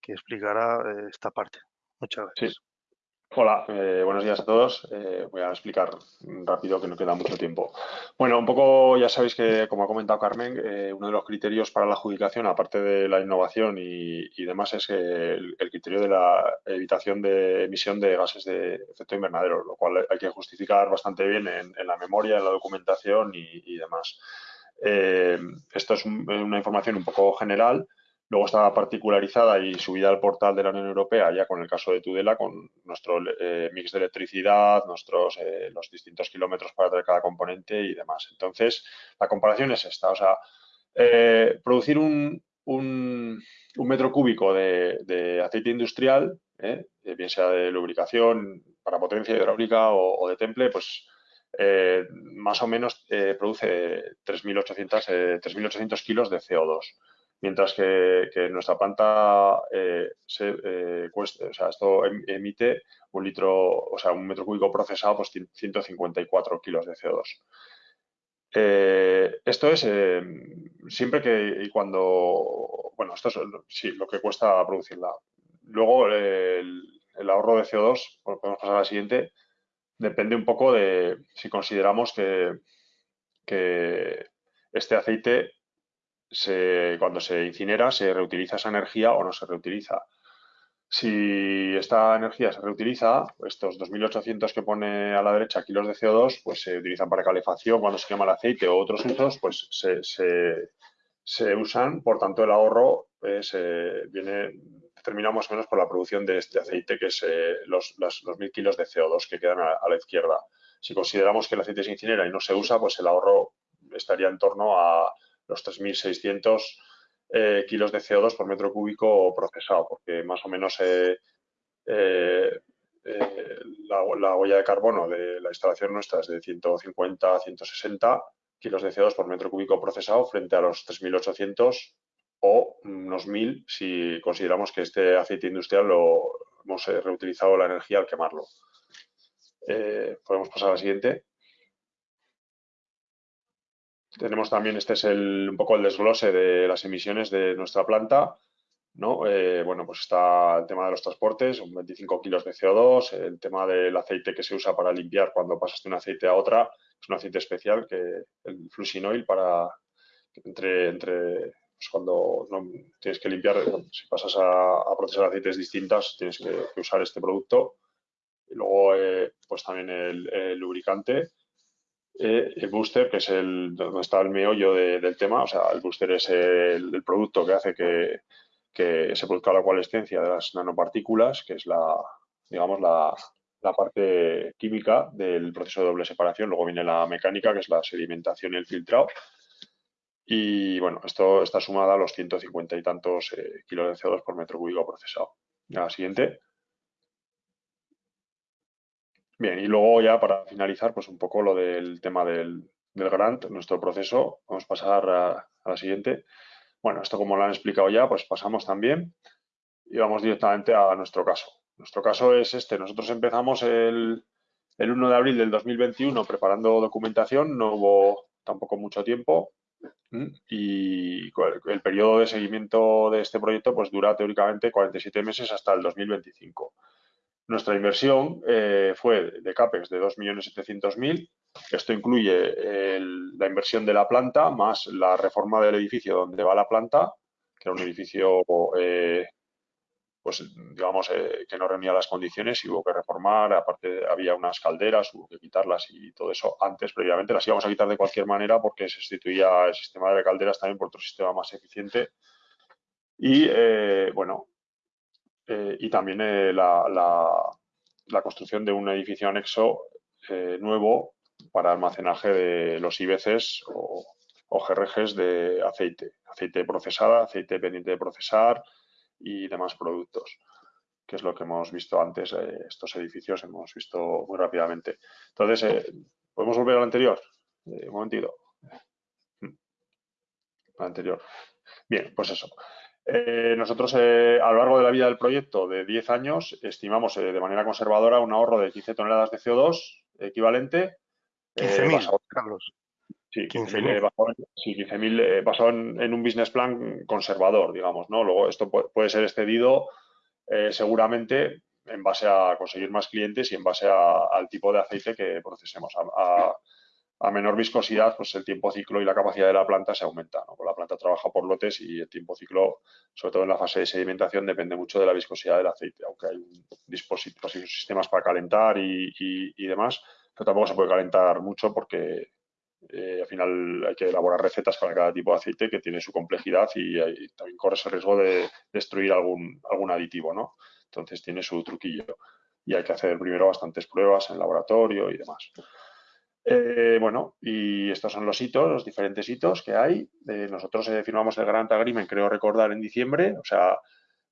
que explicará eh, esta parte. Muchas gracias. Hola, eh, buenos días a todos. Eh, voy a explicar rápido que no queda mucho tiempo. Bueno, un poco ya sabéis que, como ha comentado Carmen, eh, uno de los criterios para la adjudicación, aparte de la innovación y, demás, es el, criterio de la evitación de emisión de gases de efecto invernadero, lo cual hay que justificar bastante bien en, la memoria, en la documentación y demás. esto es una información un poco general Luego está particularizada y subida al portal de la Unión Europea, ya con el caso de Tudela, con nuestro eh, mix de electricidad, nuestros eh, los distintos kilómetros para traer cada componente y demás. Entonces, la comparación es esta. O sea, eh, producir un, metro cúbico de, aceite industrial, bien sea de lubricación para potencia hidráulica o, de temple, pues más o menos produce 3.800 kilos de CO2 mientras que, nuestra planta eh, se, eh, cuesta, o sea, esto em, emite un litro, o sea, un metro cúbico procesado, pues 154 kilos de CO2. Eh, esto es siempre que y cuando, bueno, esto es sí, lo que cuesta producirla. Luego el, ahorro de CO2, podemos pasar a la siguiente, depende un poco de si consideramos que, que este aceite cuando se incinera, se reutiliza esa energía o no se reutiliza. Si esta energía se reutiliza, estos 2.800 que pone a la derecha kilos de CO2, pues se utilizan para calefacción cuando se quema el aceite o otros usos, pues se, usan. Por tanto, el ahorro eh, se viene determinado más o menos por la producción de este aceite, que es eh, los, 2.000 kilos de CO2 que quedan a, la izquierda. Si consideramos que el aceite se incinera y no se usa, pues el ahorro estaría en torno a los 3.600 eh, kilos de CO2 por metro cúbico procesado, porque más o menos eh, eh, la, huella de carbono de la instalación nuestra es de 150 a 160 kilos de CO2 por metro cúbico procesado frente a los 3.800 o unos 1.000 si consideramos que este aceite industrial lo hemos reutilizado la energía al quemarlo. podemos pasar a la siguiente. Tenemos también, este es el, un poco el desglose de las emisiones de nuestra planta. ¿no? Eh, bueno, pues está el tema de los transportes, un 25 kilos de CO2, el tema del aceite que se usa para limpiar cuando pasas de un aceite a otra, es un aceite especial, que el flushing para entre, entre pues cuando no, tienes que limpiar, si pasas a, procesar aceites distintas, tienes que, usar este producto. Y luego, eh, pues también el lubricante eh, el booster, que es el donde está el meollo del tema, o sea, el booster es el, producto que hace que, se produzca la coalescencia de las nanopartículas, que es la, digamos, la, parte química del proceso de doble separación. Luego viene la mecánica, que es la sedimentación y el filtrado. Y bueno, esto está sumada a los 150 y tantos eh, kilos de CO2 por metro cúbico procesado. La siguiente. Bien, y luego ya para finalizar, pues un poco lo del tema del, grant, nuestro proceso. Vamos a pasar a, la siguiente. Bueno, esto como lo han explicado ya, pues pasamos también y vamos directamente a nuestro caso. Nuestro caso es este. Nosotros empezamos el, el 1 de abril del 2021 preparando documentación, no hubo tampoco mucho tiempo y el periodo de seguimiento de este proyecto pues dura teóricamente 47 meses hasta el 2025. Nuestra inversión eh, fue de CAPEX de 2.700.000. Esto incluye la inversión de la planta más la reforma del edificio donde va la planta, que era un edificio eh, pues digamos eh, que no reunía las condiciones y hubo que reformar, aparte había unas calderas, hubo que quitarlas y todo eso antes, previamente, las íbamos a quitar de cualquier manera porque se sustituía el sistema de calderas también por otro sistema más eficiente. Y bueno, y también la, la, construcción de un edificio anexo nuevo para almacenaje de los IBCs o, o GRGs de aceite, aceite procesada, aceite pendiente de procesar y demás productos, que es lo que hemos visto antes, eh, estos edificios hemos visto muy rápidamente. Entonces, eh, ¿podemos volver al anterior? Eh, un momentito. Mm. Al anterior. Bien, pues eso. Nosotros, a lo largo de la vida del proyecto de 10 años, estimamos de manera conservadora un ahorro de 15 toneladas de CO2 equivalente. 15.000, Carlos. Sí, 15.000 eh, basado, en, un business plan conservador, digamos, ¿no? Luego esto puede, ser excedido eh, seguramente en base a conseguir más clientes y en base al tipo de aceite que procesemos. A, menor viscosidad, pues el tiempo ciclo y la capacidad de la planta se aumenta. ¿no? Pues la planta trabaja por lotes y el tiempo ciclo, sobre todo en la fase de sedimentación, depende mucho de la viscosidad del aceite, aunque hay dispositivos y sistemas para calentar y, demás, pero tampoco se puede calentar mucho porque eh, al final hay que elaborar recetas para cada tipo de aceite que tiene su complejidad y, también corre ese riesgo de destruir algún, algún aditivo, ¿no? Entonces tiene su truquillo y hay que hacer primero bastantes pruebas en laboratorio y demás. Eh, bueno, y estos son los hitos, los diferentes hitos que hay. Eh, nosotros firmamos el Grant Agreement, creo recordar, en diciembre. O sea,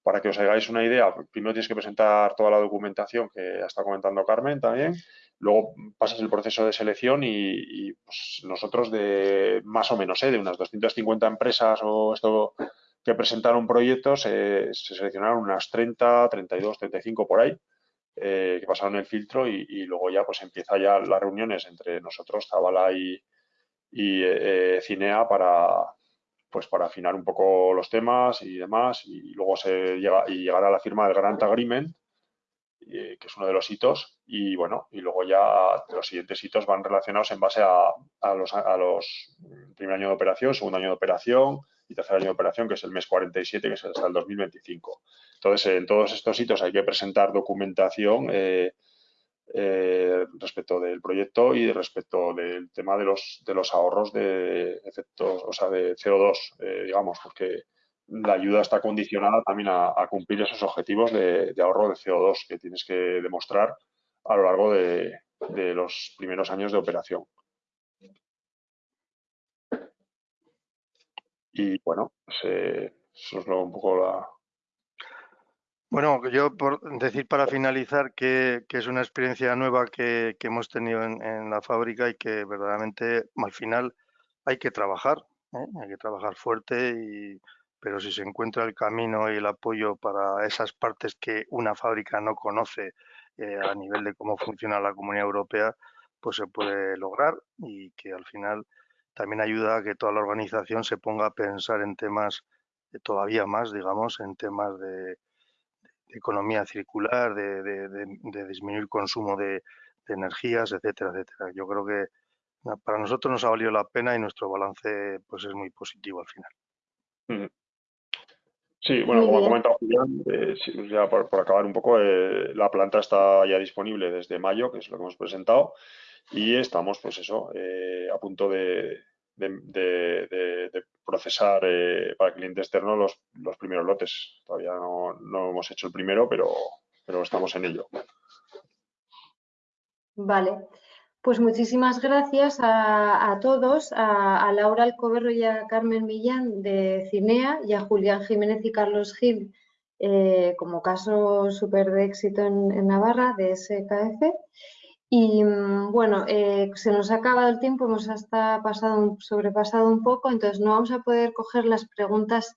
para que os hagáis una idea, primero tienes que presentar toda la documentación que estado comentando Carmen también. Luego pasas el proceso de selección y, pues, nosotros de más o menos, ¿eh? de unas 250 empresas o esto que presentaron proyectos, se seleccionaron unas 30, 32, 35 por ahí, eh, que pasaron el filtro y, luego ya pues empieza ya las reuniones entre nosotros, Zabala y, eh, Cinea para pues para afinar un poco los temas y demás y luego se llega y llegar a la firma del Grant Agreement eh, que es uno de los hitos, y bueno, y luego ya los siguientes hitos van relacionados en base a, los, a los primer año de operación, segundo año de operación y tercer año de operación, que es el mes 47, que es hasta el 2025. Entonces, en todos estos hitos hay que presentar documentación eh, eh, respecto del proyecto y respecto del tema de los, de los ahorros de efectos, o sea, de CO2, digamos, porque la ayuda está condicionada también a, cumplir esos objetivos de, ahorro de CO2 que tienes que demostrar a lo largo de, los primeros años de operación. Y bueno, pues, eh, eso es lo, un poco la... Bueno, yo por decir para finalizar que, es una experiencia nueva que, hemos tenido en, la fábrica y que verdaderamente al final hay que trabajar, ¿eh? hay que trabajar fuerte y pero si se encuentra el camino y el apoyo para esas partes que una fábrica no conoce eh, a nivel de cómo funciona la Comunidad Europea, pues se puede lograr y que al final también ayuda a que toda la organización se ponga a pensar en temas todavía más, digamos, en temas de, economía circular, de, disminuir consumo de, energías, etcétera, etcétera. Yo creo que para nosotros nos ha valido la pena y nuestro balance pues es muy positivo al final. Sí, bueno, como ha comentado Julián, eh, ya por, acabar un poco, eh, la planta está ya disponible desde mayo, que es lo que hemos presentado, y estamos, pues eso, eh, a punto de, procesar para cliente externo los, los primeros lotes. Todavía no, no, hemos hecho el primero, pero, pero estamos en ello. Vale. Pues muchísimas gracias a, todos, a, Laura Alcoberro y a Carmen Millán de Cinea y a Julián Jiménez y Carlos Gil eh, como caso súper de éxito en, Navarra de SKF. Y mm, bueno, eh, se nos ha acabado el tiempo, hemos hasta pasado, sobrepasado un poco, entonces no vamos a poder coger las preguntas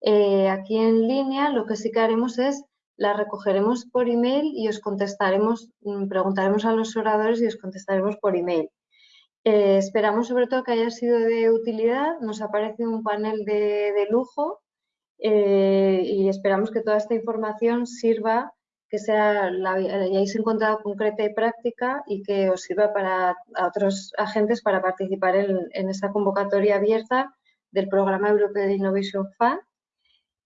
eh, aquí en línea. Lo que sí que haremos es la recogeremos por email y os contestaremos, mm, preguntaremos a los oradores y os contestaremos por email. Eh, esperamos sobre todo que haya sido de utilidad, nos aparece un panel de, lujo eh, y esperamos que toda esta información sirva, que sea, la, hayáis encontrado concreta y práctica y que os sirva para a otros agentes para participar en, en esta convocatoria abierta del Programa Europeo de Innovation Fund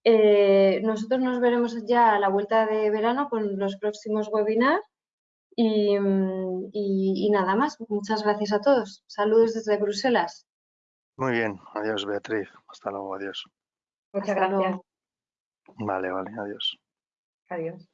Eh, nosotros nos veremos ya a la vuelta de verano con los próximos webinars y, y- y nada más. Muchas gracias a todos. Saludos desde Bruselas. Muy bien, adiós Beatriz, hasta luego, adiós. Muchas Hasta gracias. luego. Vale, vale, adiós. Adiós.